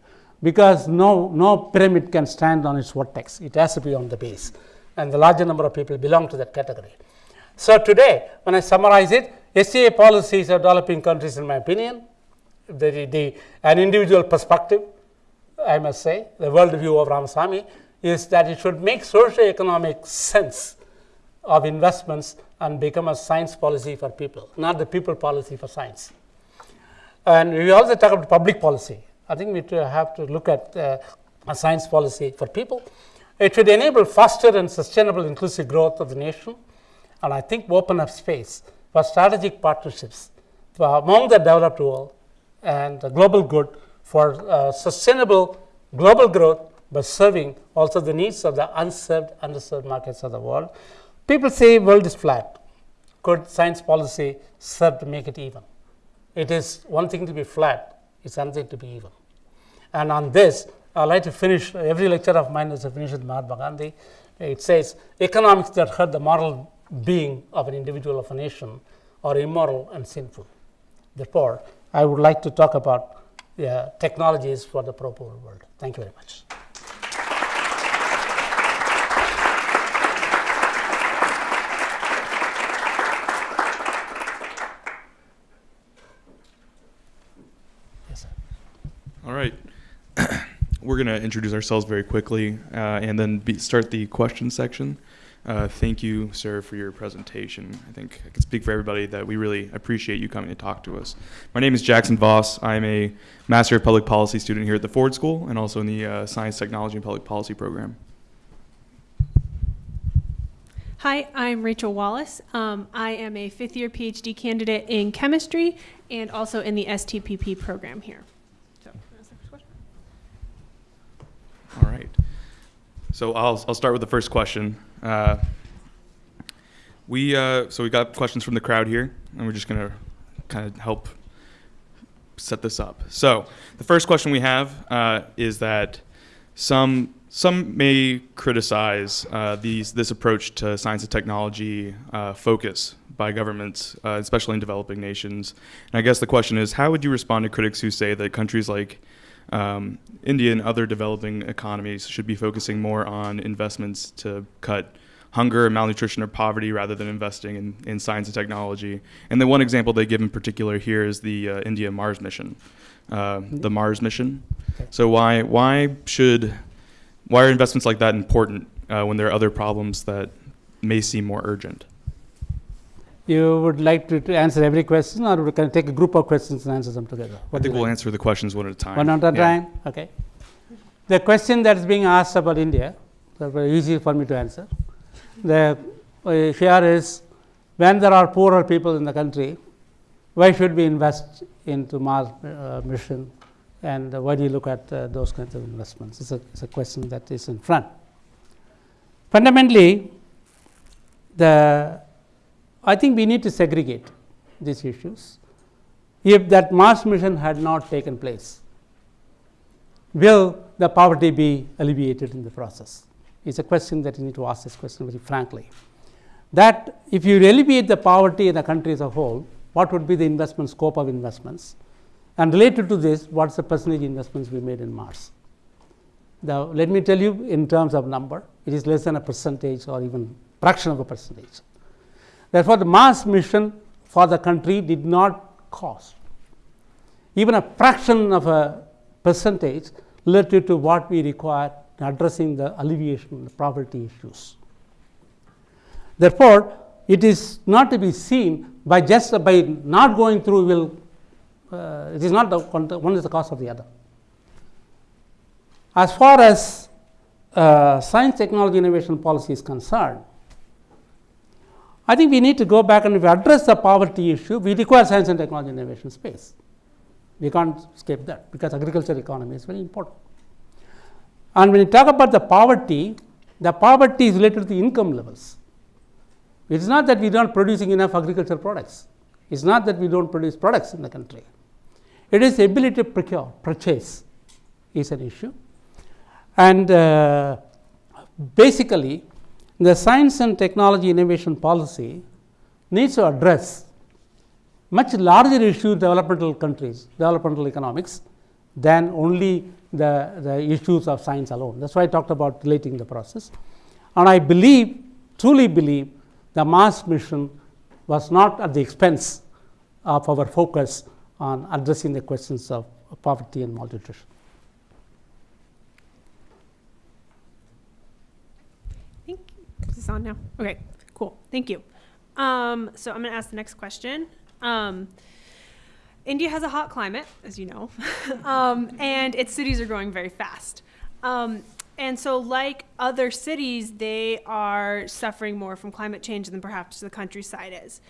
because no, no pyramid can stand on its vertex. It has to be on the base. And the larger number of people belong to that category. So today, when I summarize it, STI policies of developing countries, in my opinion, the, the, an individual perspective, I must say, the world view of Ramasamy is that it should make socio-economic sense of investments and become a science policy for people, not the people policy for science. And we also talk about public policy. I think we have to look at uh, a science policy for people. It would enable faster and sustainable inclusive growth of the nation, and I think open up space for strategic partnerships among the developed world and the global good for uh, sustainable global growth by serving also the needs of the unserved, underserved markets of the world. People say world is flat. Could science policy serve to make it even? It is one thing to be flat, it's another thing to be even. And on this, I'd like to finish every lecture of mine is to finish with Mahatma Gandhi. It says economics that hurt the moral being of an individual of a nation are immoral and sinful. Therefore, I would like to talk about uh, technologies for the pro-poor world. Thank you very much. All right. We're going to introduce ourselves very quickly uh, and then be, start the question section. Uh, thank you, sir, for your presentation. I think I can speak for everybody that we really appreciate you coming to talk to us. My name is Jackson Voss. I'm a Master of Public Policy student here at the Ford School and also in the uh, Science, Technology, and Public Policy program. Hi, I'm Rachel Wallace. Um, I am a fifth year PhD candidate in chemistry and also in the STPP program here. So, All right. So I'll, I'll start with the first question. Uh, we uh, so we got questions from the crowd here, and we're just gonna kind of help set this up. So the first question we have uh, is that some some may criticize uh, these this approach to science and technology uh, focus by governments, uh, especially in developing nations. And I guess the question is, how would you respond to critics who say that countries like um, India and other developing economies should be focusing more on investments to cut hunger, malnutrition, or poverty rather than investing in, in science and technology. And the one example they give in particular here is the uh, India Mars mission, uh, the Mars mission. So why why should why are investments like that important uh, when there are other problems that may seem more urgent? You would like to, to answer every question, or we can take a group of questions and answer them together? I think we'll answer the questions one at a time. One at a Yeah. time? Okay. The question that is being asked about India, that's very easy for me to answer. The uh, here is when there are poorer people in the country, why should we invest into Mars uh, mission and uh, why do you look at uh, those kinds of investments? It's a, it's a question that is in front. Fundamentally, the I think we need to segregate these issues. If that Mars mission had not taken place, will the poverty be alleviated in the process? It's a question that you need to ask this question very frankly. That if you alleviate the poverty in the country as a whole, what would be the investment scope of investments? And related to this, what's the percentage investments we made in Mars? Now, let me tell you in terms of number, it is less than a percentage or even fraction of a percentage. Therefore, the Mars mission for the country did not cost even a fraction of a percentage relative to what we require in addressing the alleviation of the poverty issues. Therefore, it is not to be seen by just by not going through will uh, it is not the one, is the cause of the other. As far as uh, science, technology, innovation policy is concerned, I think we need to go back and address the poverty issue, we require science and technology innovation space. We can't escape that because agriculture economy is very important. And when you talk about the poverty, the poverty is related to the income levels. It is not that we are not producing enough agricultural products. It is not that we don't produce products in the country. It is ability to procure, purchase is an issue. And uh, basically, the science and technology innovation policy needs to address much larger issue developmental countries, developmental economics than only the, the issues of science alone. That is why I talked about relating the process. And I believe, truly believe, the Mars mission was not at the expense of our focus on addressing the questions of poverty and malnutrition. Thank you. Is this on now? Okay, cool. Thank you. Um, so I'm going to ask the next question. Um, India has a hot climate, as you know, *laughs* um, and its cities are growing very fast. Um, and so, like other cities, they are suffering more from climate change than perhaps the countryside is.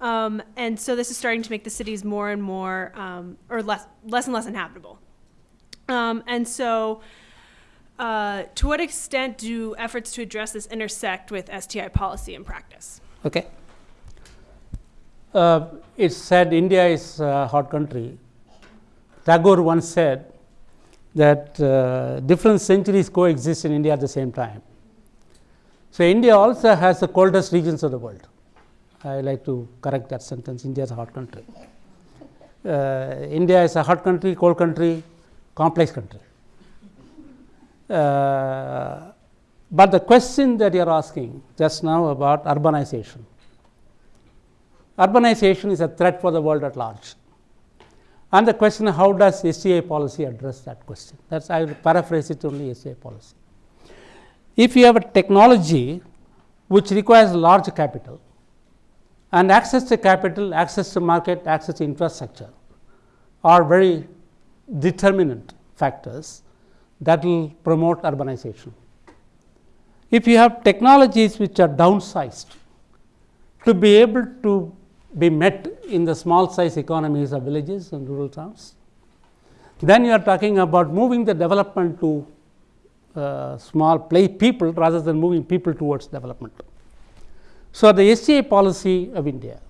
Um, and so, this is starting to make the cities more and more, um, or less, less and less inhabitable. And so, uh, to what extent do efforts to address this intersect with STI policy and practice? Okay. Uh, it's said India is a hot country. Tagore once said that uh, different centuries coexist in India at the same time. So, India also has the coldest regions of the world. I like to correct that sentence India is a hot country. Uh, India is a hot country, cold country, complex country. Uh, but the question that you are asking just now about urbanization. Urbanization is a threat for the world at large. And the question how does STI policy address that question? That's I will paraphrase it only STI policy. If you have a technology which requires large capital and access to capital, access to market, access to infrastructure are very determinant factors that will promote urbanization. If you have technologies which are downsized to be able to be met in the small size economies of villages and rural towns. Then you are talking about moving the development to uh, small play people rather than moving people towards development. So, the STI policy of India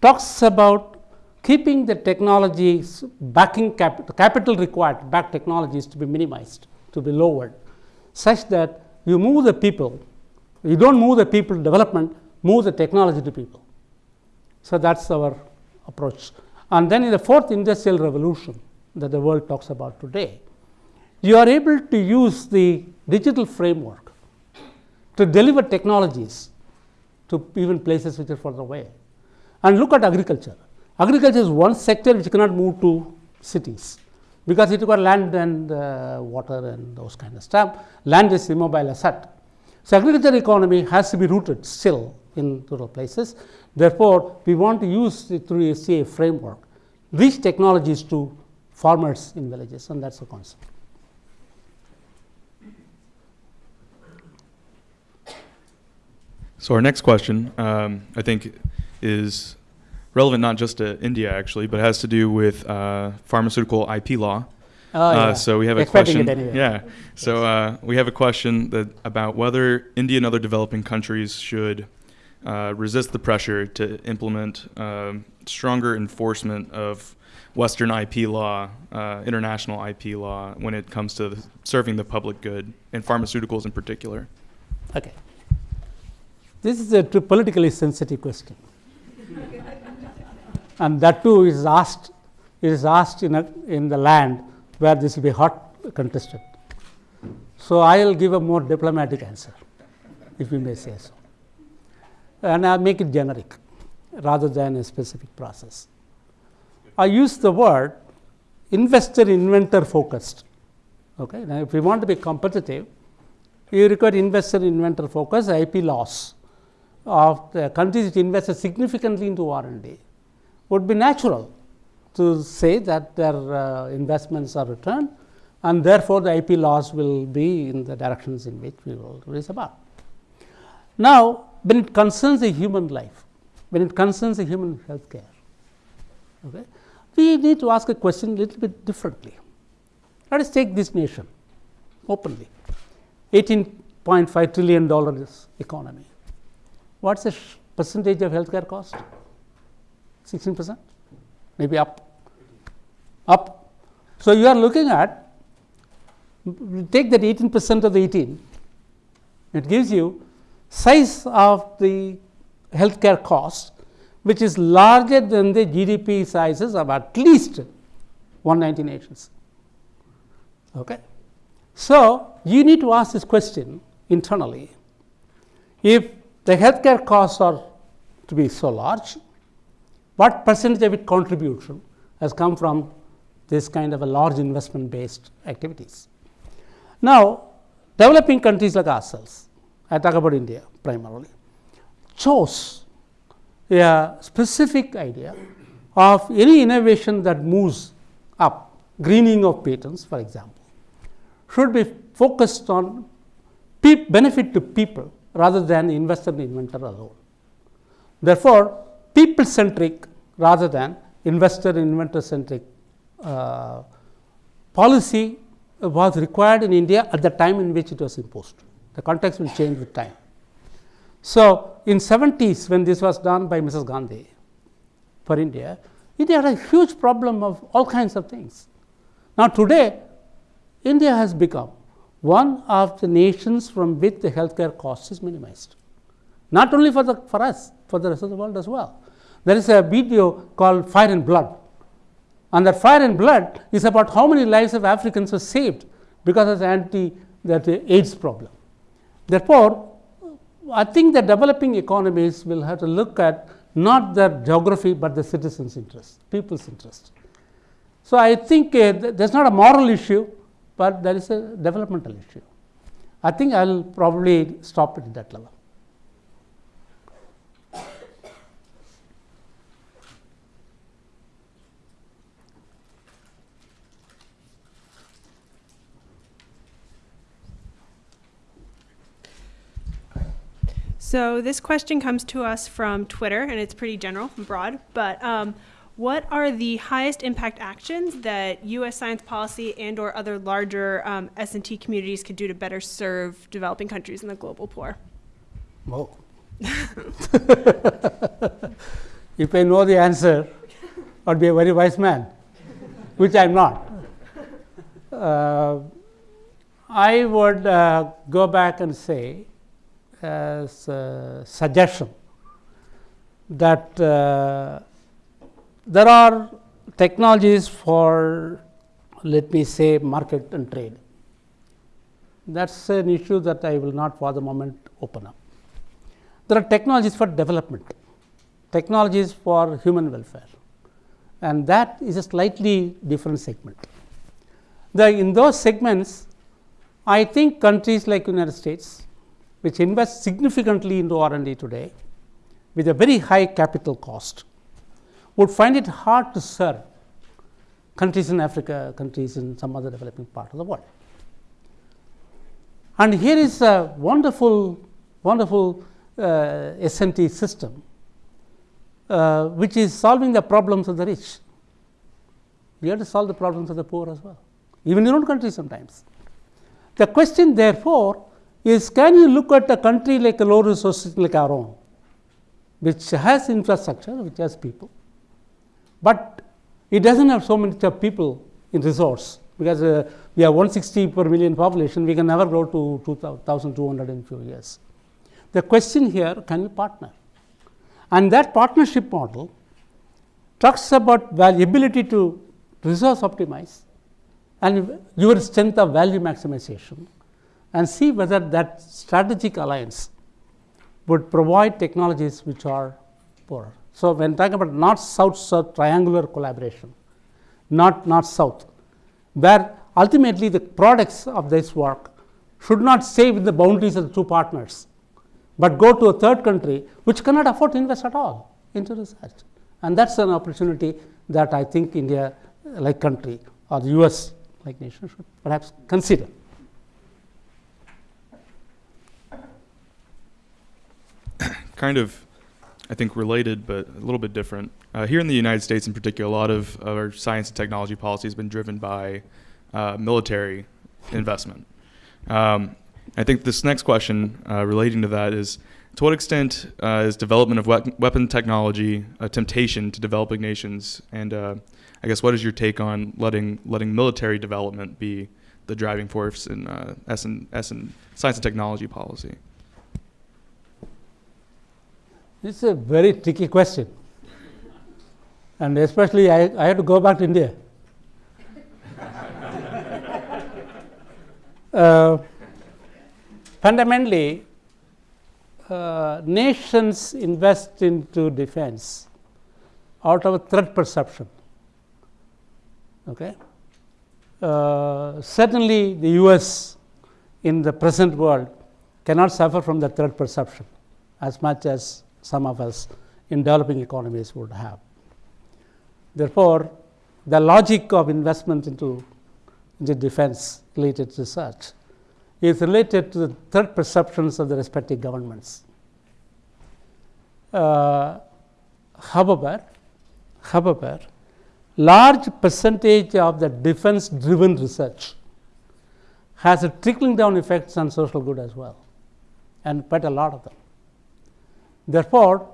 talks about keeping the technologies backing cap capital required back technologies to be minimized to be lowered such that you move the people you do not move the people to development move the technology to people so, that is our approach. And then in the fourth industrial revolution that the world talks about today, you are able to use the digital framework to deliver technologies to even places which are further away. And look at agriculture. Agriculture is one sector which cannot move to cities because it requires land and uh, water and those kind of stuff. Land is immobile asset. So, agriculture economy has to be rooted still in rural places Therefore, we want to use it through STI framework reach technologies to farmers in villages and that is the concept. So our next question, um, I think, is relevant not just to India actually, but has to do with uh, pharmaceutical IP law. Oh, uh, yeah. so we have a question. anyway. Yeah. So uh, we have a question that about whether India and other developing countries should uh, resist the pressure to implement um, stronger enforcement of Western IP law, uh, international IP law, when it comes to the, serving the public good and pharmaceuticals in particular. Okay. This is a politically sensitive question. *laughs* and that too is asked, is asked in, a, in the land where this will be hot contested. So, I will give a more diplomatic answer, if you may say so and I make it generic rather than a specific process. I use the word investor inventor focused Okay? Now, if we want to be competitive, you require investor inventor focus, IP loss of the countries which invested significantly into R&D would be natural to say that their uh, investments are returned and therefore, the IP loss will be in the directions in which we will raise about. Now, when it concerns the human life, when it concerns the human health care, okay, we need to ask a question a little bit differently. Let us take this nation openly 18.5 trillion dollars economy. What's the percentage of healthcare cost? 16 percent, maybe up, up. So, you are looking at take that 18 percent of the 18, it gives you size of the healthcare cost which is larger than the GDP sizes of at least 190 nations. Okay. So, you need to ask this question internally. If the healthcare costs are to be so large, what percentage of its contribution has come from this kind of a large investment based activities? Now, developing countries like ourselves, I talk about India primarily, chose a specific idea of any innovation that moves up, greening of patents for example, should be focused on benefit to people rather than investor and inventor alone. Therefore, people centric rather than investor inventor centric uh, policy was required in India at the time in which it was imposed. The context will change with time. So, in 70s when this was done by Mrs. Gandhi for India, India had a huge problem of all kinds of things. Now, today India has become one of the nations from which the healthcare cost is minimized. Not only for, the, for us, for the rest of the world as well. There is a video called Fire and Blood and that fire and blood is about how many lives of Africans were saved because of the anti that AIDS problem. Therefore, I think the developing economies will have to look at not their geography, but the citizens' interest, people's interest. So, I think uh, th there is not a moral issue, but there is a developmental issue. I think I will probably stop it at that level. So this question comes to us from Twitter, and it's pretty general and broad. But um, what are the highest impact actions that U.S. science policy and/or other larger um, S&T communities could do to better serve developing countries and the global poor? Whoa. *laughs* if I know the answer, I'd be a very wise man, which I'm not. Uh, I would uh, go back and say as a suggestion that uh, there are technologies for let me say market and trade. That is an issue that I will not for the moment open up. There are technologies for development, technologies for human welfare and that is a slightly different segment. The, in those segments, I think countries like United States, which invests significantly into R&D today with a very high capital cost would find it hard to serve countries in Africa, countries in some other developing part of the world. And here is a wonderful, wonderful uh, S&T system, uh, which is solving the problems of the rich. We have to solve the problems of the poor as well, even in your own country sometimes. The question therefore is can you look at a country like a low resource like our own, which has infrastructure, which has people, but it does not have so many people in resource because uh, we have 160 per million population, we can never grow to 2200 in few years. The question here can you partner? And that partnership model talks about ability to resource optimize and your strength of value maximization and see whether that strategic alliance would provide technologies which are poorer. So, when talking about north south south triangular collaboration, not north south, where ultimately the products of this work should not stay within the boundaries of the two partners, but go to a third country which cannot afford to invest at all into research. And that's an opportunity that I think India, like country, or the US like nation, should perhaps consider. Kind of, I think, related, but a little bit different. Uh, here in the United States, in particular, a lot of our science and technology policy has been driven by uh, military investment. Um, I think this next question uh, relating to that is to what extent uh, is development of we- weapon technology a temptation to developing nations? And uh, I guess what is your take on letting letting military development be the driving force in uh, S and S and science and technology policy? This is a very tricky question. And especially, I, I to go back to India. *laughs* uh, fundamentally, uh, nations invest into defense out of a threat perception. Okay? Uh, certainly, the US in the present world cannot suffer from the threat perception as much as some of us in developing economies would have. Therefore, the logic of investment into, into defense related research is related to the threat perceptions of the respective governments. Uh, however, however, large percentage of the defense driven research has a trickling down effects on social good as well, and quite a lot of them. Therefore,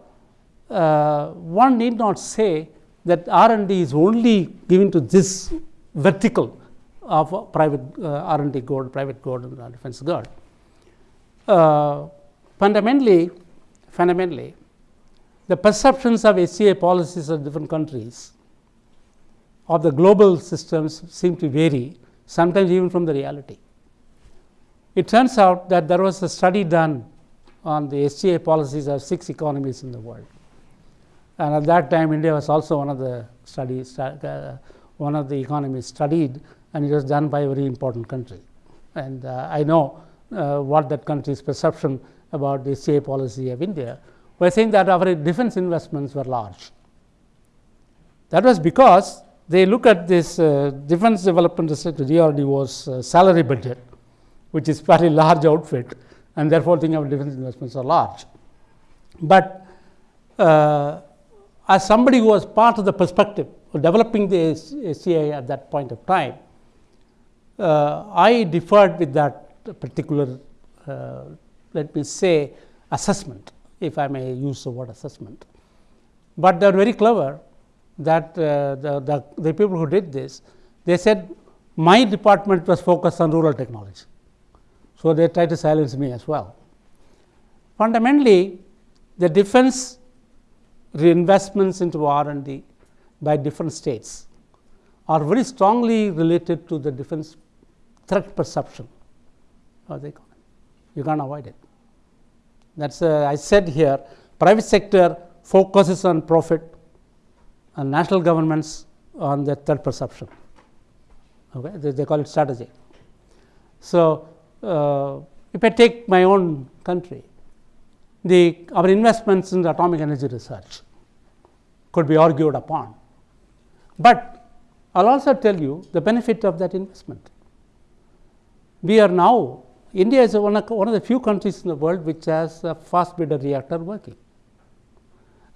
uh, one need not say that R and D is only given to this vertical of private uh, R and D good, private good, and defense good. Uh, fundamentally, fundamentally, the perceptions of STI policies of different countries of the global systems seem to vary, sometimes even from the reality. It turns out that there was a study done on the STI policies of six economies in the world. And at that time, India was also one of the studies, uh, one of the economies studied, and it was done by a very important country. And uh, I know uh, what that country's perception about the STI policy of India was saying that our defense investments were large. That was because they look at this uh, defense development research DRDO's uh, salary budget, which is fairly large outfit, and therefore think of defense investments are large. But uh, as somebody who was part of the perspective of developing the STI at that point of time, uh, I differed with that particular, uh, let me say, assessment, if I may use the word assessment. But they are very clever that uh, the, the, the people who did this, they said my department was focused on rural technology. So, they try to silence me as well. Fundamentally, the defense reinvestments into R and D by different states are very strongly related to the defense threat perception of the economy. You can't avoid it. That's uh, I said here, private sector focuses on profit and national governments on the threat perception. Okay, they, they call it strategy. So, uh, if I take my own country, the our investments in the atomic energy research could be argued upon. But I will also tell you the benefit of that investment. We are now, India is one of, one of the few countries in the world which has a fast breeder reactor working.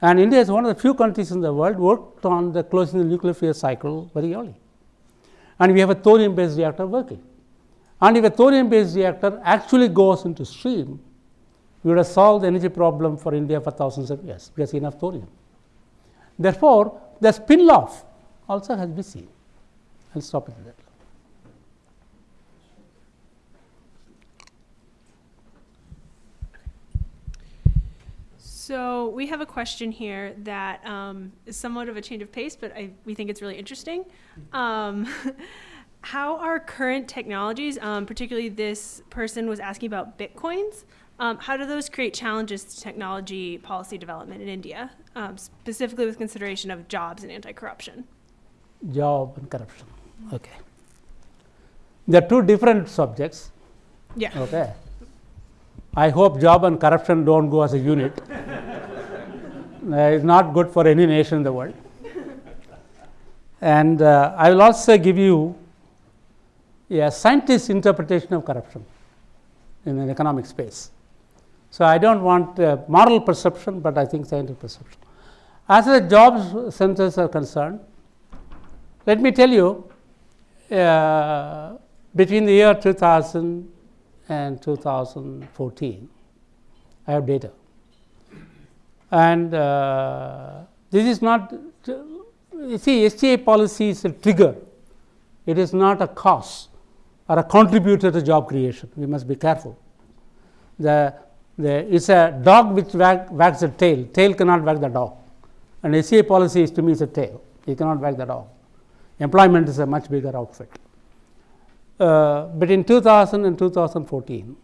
And India is one of the few countries in the world worked on the closing the nuclear fuel cycle very early. And we have a thorium based reactor working. And if a thorium based reactor actually goes into stream, we would have solved the energy problem for India for thousands of years because enough thorium. Therefore, the spin off also has been seen. I will stop it there. So we have a question here that um, is somewhat of a change of pace, but I, we think it's really interesting. Um, *laughs* how are current technologies, um, particularly this person was asking about bitcoins, um, how do those create challenges to technology policy development in India, um, specifically with consideration of jobs and anti-corruption? Job and corruption. Okay. They are two different subjects. Yeah. Okay. I hope job and corruption don't go as a unit. *laughs* Uh, it's not good for any nation in the world. And uh, I will also give you a scientist's interpretation of corruption in an economic space. So, I do not want uh, moral perception, but I think scientific perception. As as jobs centers are concerned, let me tell you uh, between the year 2000 and 2014, I have data. And uh, this is not, you see, STI policy is a trigger, it is not a cause or a contributor to job creation. We must be careful. The, the, it's a dog which wag, wags the tail, tail cannot wag the dog. And STI policy is to me is a tail, you cannot wag the dog. Employment is a much bigger outfit. Uh, but in 2000 and 2014,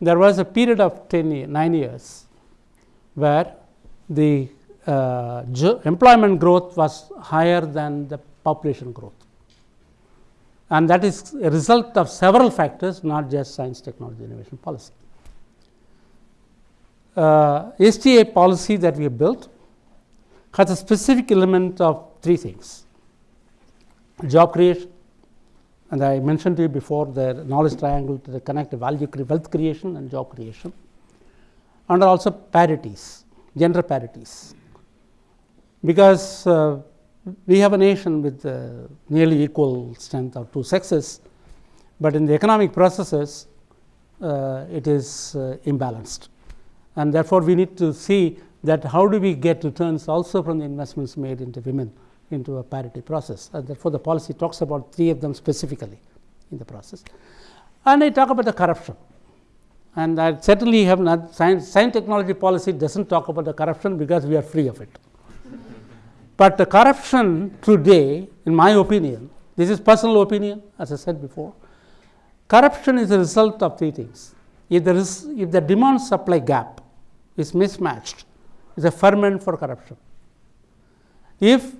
there was a period of 10 year, 9 years where the uh, employment growth was higher than the population growth. And that is a result of several factors, not just science, technology, innovation policy. Uh, STI policy that we have built has a specific element of three things job creation, and I mentioned to you before the knowledge triangle to the connect value wealth creation and job creation and also parities, gender parities. Because uh, we have a nation with uh, nearly equal strength of two sexes, but in the economic processes uh, it is uh, imbalanced. And therefore, we need to see that how do we get returns also from the investments made into women into a parity process. And therefore, the policy talks about three of them specifically in the process. And I talk about the corruption. And I certainly have not science, science technology policy does not talk about the corruption because we are free of it. But the corruption today, in my opinion, this is personal opinion as I said before, corruption is a result of three things. If, there is, if the demand supply gap is mismatched, is a ferment for corruption. If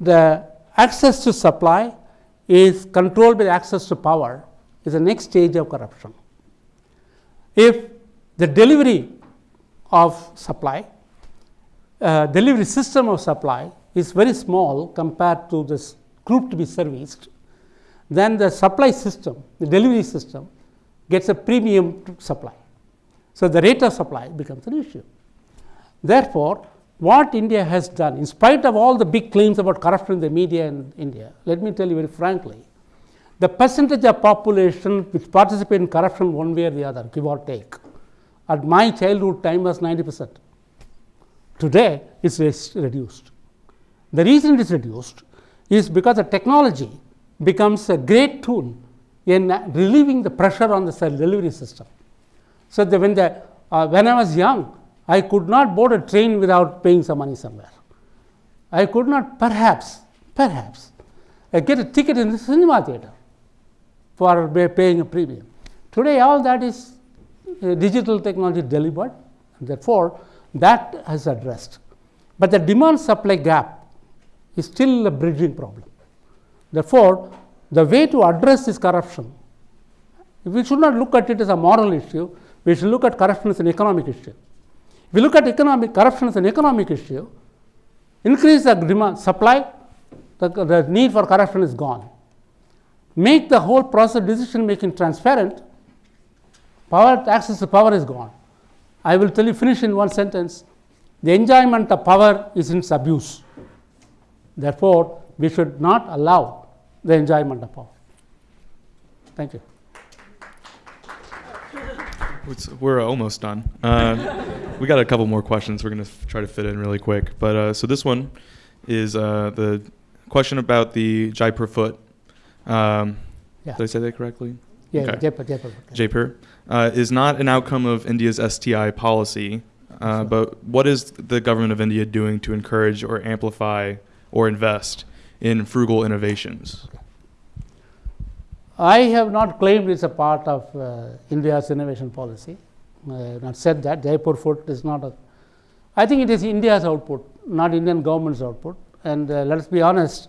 the access to supply is controlled by access to power is the next stage of corruption. If the delivery of supply, uh, delivery system of supply is very small compared to this group to be serviced, then the supply system, the delivery system gets a premium supply. So, the rate of supply becomes an issue. Therefore, what India has done, in spite of all the big claims about corruption in the media in India, let me tell you very frankly, the percentage of population which participate in corruption one way or the other, give or take, at my childhood time was 90 percent. Today, it is reduced. The reason it is reduced is because the technology becomes a great tool in relieving the pressure on the cell delivery system. So, the, when, the, uh, when I was young, I could not board a train without paying some money somewhere. I could not perhaps, perhaps uh, get a ticket in the cinema theater for paying a premium. Today, all that is uh, digital technology delivered, therefore, that has addressed. But the demand supply gap is still a bridging problem. Therefore, the way to address this corruption, we should not look at it as a moral issue, we should look at corruption as an economic issue. If we look at economic corruption as an economic issue, increase the demand supply, the, the need for corruption is gone. Make the whole process decision making transparent, power access to power is gone. I will tell you finish in one sentence. The enjoyment of power is its abuse. Therefore, we should not allow the enjoyment of power. Thank you. We're almost done. Uh, we got a couple more questions. We're going to try to fit in really quick. But uh, so this one is uh, the question about the Jaipur foot. Um, Yeah. Did I say that correctly? Yeah, Okay. Jaipur, Jaipur. Jaipur uh, is not an outcome of India's STI policy. Uh, but what is the government of India doing to encourage or amplify or invest in frugal innovations? I have not claimed it's a part of uh, India's innovation policy. I have not said that. Jaipur foot is not a. I think it is India's output, not Indian government's output. And uh, let us be honest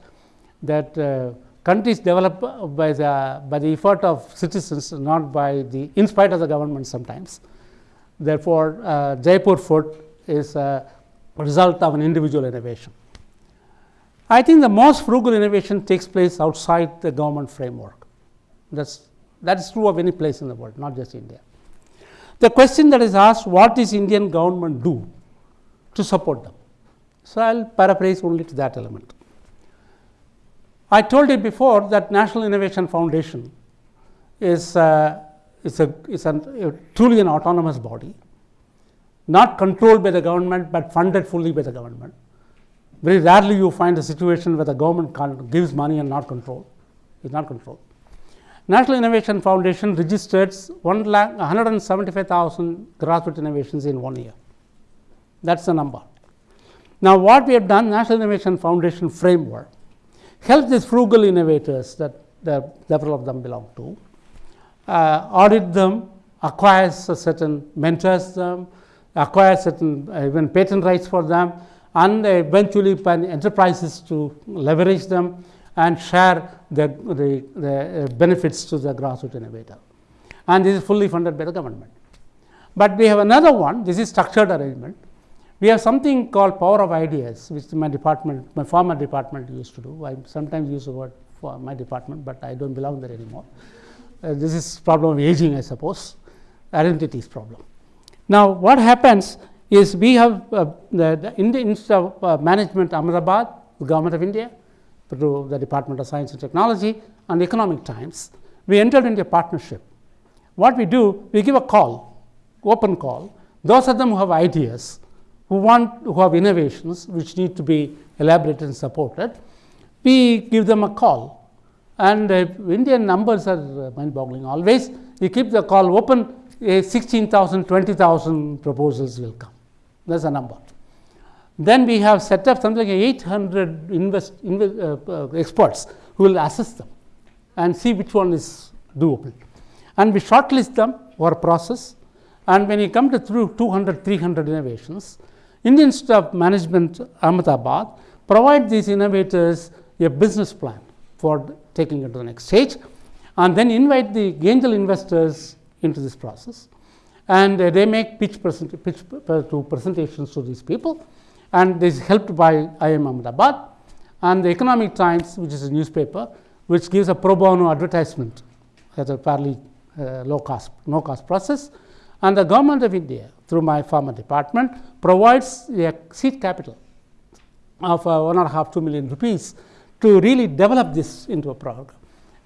that uh, countries develop uh, by the, by the effort of citizens, not by the, in spite of the government sometimes. Therefore, uh, Jaipur foot is a result of an individual innovation. I think the most frugal innovation takes place outside the government framework. That's, that is true of any place in the world, not just India. The question that is asked, what does Indian government do to support them? So, I will paraphrase only to that element. I told you before that National Innovation Foundation is, uh, is, a, is an, truly an autonomous body, not controlled by the government, but funded fully by the government. Very rarely you find a situation where the government gives money and not control, is not controlled. National Innovation Foundation registered 175,000 grassroots innovations in one year. That's the number. Now, what we have done, National Innovation Foundation framework, help these frugal innovators that the, several of them belong to, uh, audit them, acquire certain mentors them, acquire certain uh, even patent rights for them, and eventually find enterprises to leverage them and share the, the, the uh, benefits to the grassroots innovator. And this is fully funded by the government. But we have another one, this is structured arrangement. We have something called power of ideas, which my department, my former department used to do. I sometimes use the word for my department, but I don't belong there anymore. Uh, this is problem of aging, I suppose, identities problem. Now, what happens is we have uh, the, the Indian Institute of uh, Management Ahmedabad, the government of India, through the Department of Science and Technology and Economic Times, we entered into a partnership. What we do, we give a call, open call. Those of them who have ideas, who want, who have innovations which need to be elaborated and supported, we give them a call. And uh, Indian numbers are uh, mind boggling always. We keep the call open, uh, 16,000, 20,000 proposals will come. That's a number. Then we have set up something like 800 invest, invest, uh, uh, experts who will assess them and see which one is doable. And we shortlist them for a process. And when you come to through 200, 300 innovations, Indian Institute of Management Ahmedabad provide these innovators a business plan for taking it to the next stage and then invite the angel investors into this process. And uh, they make pitch, present, pitch to presentations to these people. And this is helped by IIM Ahmedabad and the Economic Times which is a newspaper which gives a pro bono advertisement at a fairly uh, low cost, no cost process. And the government of India through my pharma department provides a seed capital of uh, one and a half, two million rupees to really develop this into a program.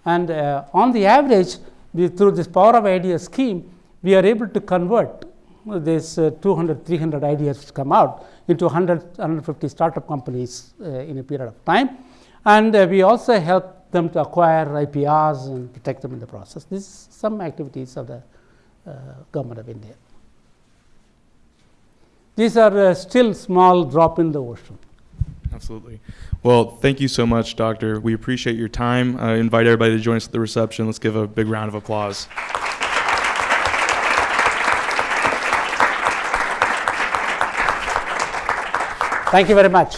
And uh, on the average, we, through this power of ideas scheme, we are able to convert this uh, 200, 300 ideas which come out into 100, 150 startup companies uh, in a period of time. And uh, we also help them to acquire IPRs and protect them in the process. This is some activities of the uh, government of India. These are uh, still small drop in the ocean. Absolutely. Well, thank you so much, Doctor. We appreciate your time. I invite everybody to join us at the reception. Let's give a big round of applause. Thank you very much.